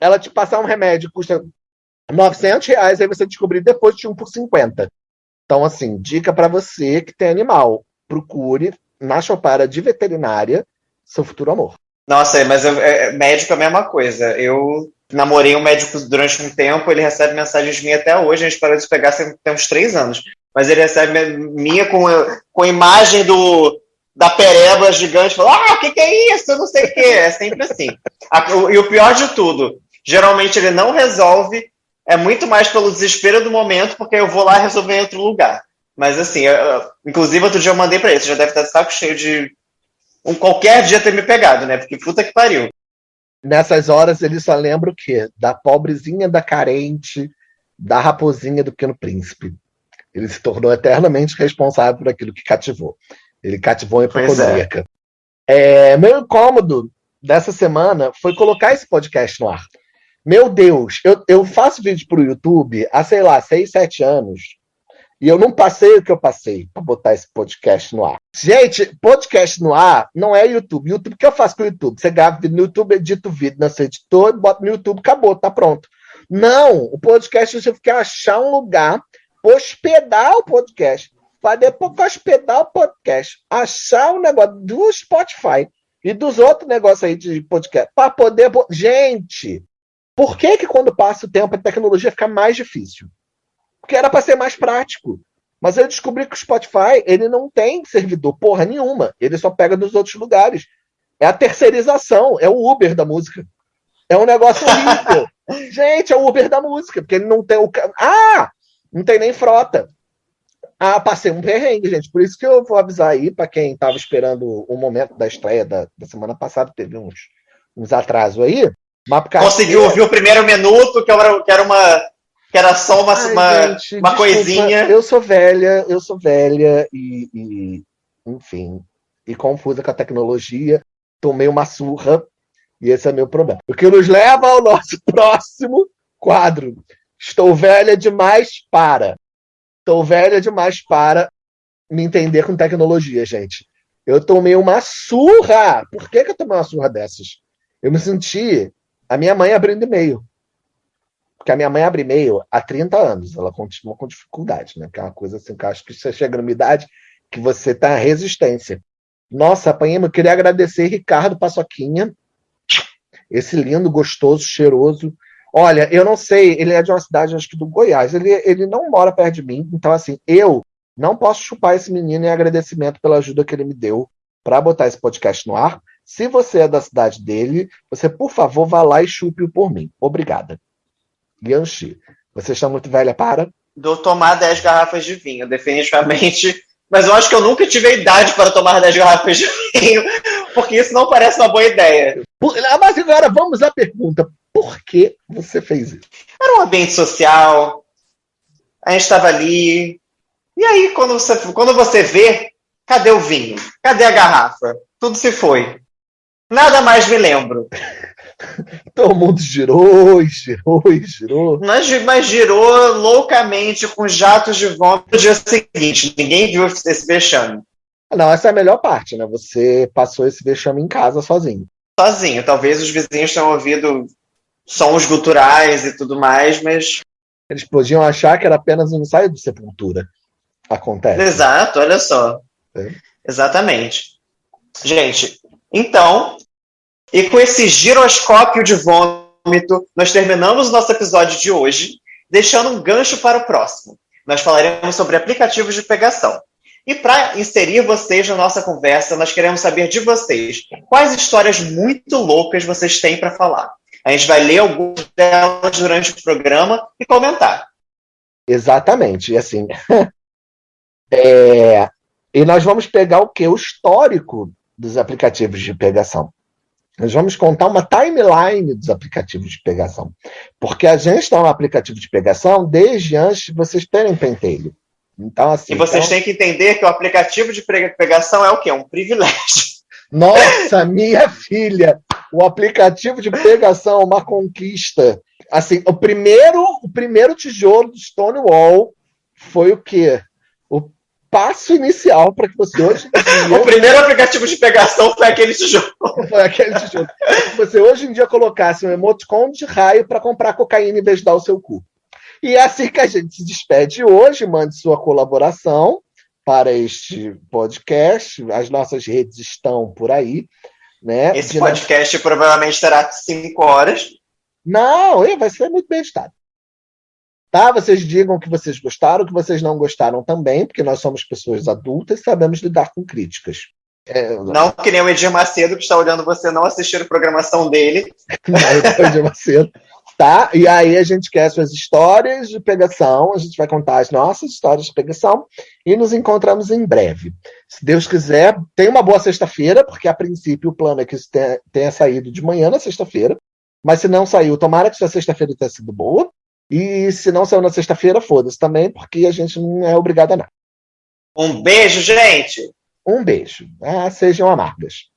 ela te passar um remédio custa 900 reais, aí você descobrir depois de um por 50. Então, assim, dica para você que tem animal, procure na Chopara de veterinária seu futuro amor. Nossa, mas eu, é, médico é a mesma coisa. Eu namorei um médico durante um tempo, ele recebe mensagens minhas até hoje, a gente parou de pegar tem uns três anos. Mas ele recebe minha com, com imagem do, da pereba gigante, fala, ah, o que, que é isso? Eu não sei o que. É sempre assim. e o pior de tudo, Geralmente ele não resolve, é muito mais pelo desespero do momento, porque eu vou lá resolver em outro lugar. Mas assim, eu, inclusive outro dia eu mandei para ele, você já deve estar de saco cheio de um qualquer dia ter me pegado, né? Porque puta que pariu. Nessas horas ele só lembra o quê? Da pobrezinha, da carente, da raposinha do pequeno príncipe. Ele se tornou eternamente responsável por aquilo que cativou. Ele cativou a hipocondríaca. É. É, meu incômodo dessa semana foi colocar esse podcast no ar. Meu Deus, eu, eu faço vídeo para o YouTube há, sei lá, seis, sete anos. E eu não passei o que eu passei para botar esse podcast no ar. Gente, podcast no ar não é YouTube. YouTube, o que eu faço com o YouTube? Você grava no YouTube, edita o vídeo no seu editor, bota no YouTube, acabou, tá pronto. Não, o podcast você quer achar um lugar, hospedar o podcast, para depois hospedar o podcast, achar um negócio do Spotify e dos outros negócios aí de podcast, para poder. Gente, por que, que quando passa o tempo a tecnologia fica mais difícil? Porque era para ser mais prático. Mas eu descobri que o Spotify ele não tem servidor porra nenhuma. Ele só pega dos outros lugares. É a terceirização, é o Uber da música. É um negócio horrível. Gente, é o Uber da música, porque ele não tem o. Ah! Não tem nem frota. Ah, passei um perrengue, gente. Por isso que eu vou avisar aí para quem estava esperando o momento da estreia da, da semana passada, teve uns, uns atrasos aí. Conseguiu ouvir o primeiro minuto, que era, que era uma. Que era só uma, Ai, uma, gente, uma coisinha. Eu sou velha, eu sou velha e, e, enfim, e confusa com a tecnologia. Tomei uma surra e esse é meu problema. O que nos leva ao nosso próximo quadro. Estou velha demais para. Estou velha demais para me entender com tecnologia, gente. Eu tomei uma surra. Por que, que eu tomei uma surra dessas? Eu me senti a minha mãe abrindo e-mail. Porque a minha mãe abre e-mail há 30 anos, ela continua com dificuldade, né? Que é uma coisa assim que eu acho que você chega numa idade que você tá resistência. Nossa, apanhei, eu queria agradecer Ricardo Paçoquinha, esse lindo, gostoso, cheiroso. Olha, eu não sei, ele é de uma cidade, acho que do Goiás, ele, ele não mora perto de mim, então assim, eu não posso chupar esse menino em agradecimento pela ajuda que ele me deu para botar esse podcast no ar. Se você é da cidade dele, você, por favor, vá lá e chupe-o por mim. Obrigada. Yanxi, você está muito velha para? Do tomar 10 garrafas de vinho, definitivamente mas eu acho que eu nunca tive a idade para tomar 10 garrafas de vinho, porque isso não parece uma boa ideia. Ah, mas agora vamos à pergunta: por que você fez isso? Era um ambiente social, a gente estava ali. E aí, quando você, quando você vê, cadê o vinho? Cadê a garrafa? Tudo se foi. Nada mais me lembro. Todo mundo girou, girou, girou. Mas, mas girou loucamente com jatos de vômito no dia seguinte. Ninguém viu esse vexame. Não, essa é a melhor parte, né? Você passou esse vexame em casa sozinho. Sozinho. Talvez os vizinhos tenham ouvido sons guturais e tudo mais, mas. Eles podiam achar que era apenas um ensaio de sepultura. Acontece. Exato, olha só. É. Exatamente. Gente, então, e com esse giroscópio de vômito, nós terminamos o nosso episódio de hoje, deixando um gancho para o próximo. Nós falaremos sobre aplicativos de pegação. E para inserir vocês na nossa conversa, nós queremos saber de vocês quais histórias muito loucas vocês têm para falar. A gente vai ler algumas delas durante o programa e comentar. Exatamente. E assim. é... E nós vamos pegar o que? O histórico dos aplicativos de pegação. Nós vamos contar uma timeline dos aplicativos de pegação. Porque a gente está no aplicativo de pegação desde antes de vocês terem pentelho. Então, assim, e vocês então... têm que entender que o aplicativo de pegação é o quê? Um privilégio. Nossa, minha filha! O aplicativo de pegação é uma conquista. Assim, o primeiro, o primeiro tijolo do Stonewall foi o quê? Passo inicial para que você hoje. o primeiro aplicativo de pegação foi aquele tijolo. foi aquele tijolo. você hoje em dia colocasse um emoticon de raio para comprar cocaína em vez de dar o seu cu. E é assim que a gente se despede hoje. Mande sua colaboração para este podcast. As nossas redes estão por aí. Né? Esse podcast provavelmente terá cinco horas. Não, vai ser muito bem editado. Tá? Vocês digam o que vocês gostaram, o que vocês não gostaram também, porque nós somos pessoas adultas e sabemos lidar com críticas. É, não que nem o Edir Macedo, que está olhando você não assistir a programação dele. não, Edir Macedo. Tá? E aí a gente quer suas histórias de pegação, a gente vai contar as nossas histórias de pegação e nos encontramos em breve. Se Deus quiser, tenha uma boa sexta-feira, porque a princípio o plano é que isso tenha, tenha saído de manhã na sexta-feira, mas se não saiu, tomara que sua sexta-feira tenha sido boa, e se não saiu na sexta-feira, foda-se também, porque a gente não é obrigado a nada. Um beijo, gente! Um beijo. Ah, sejam amargas.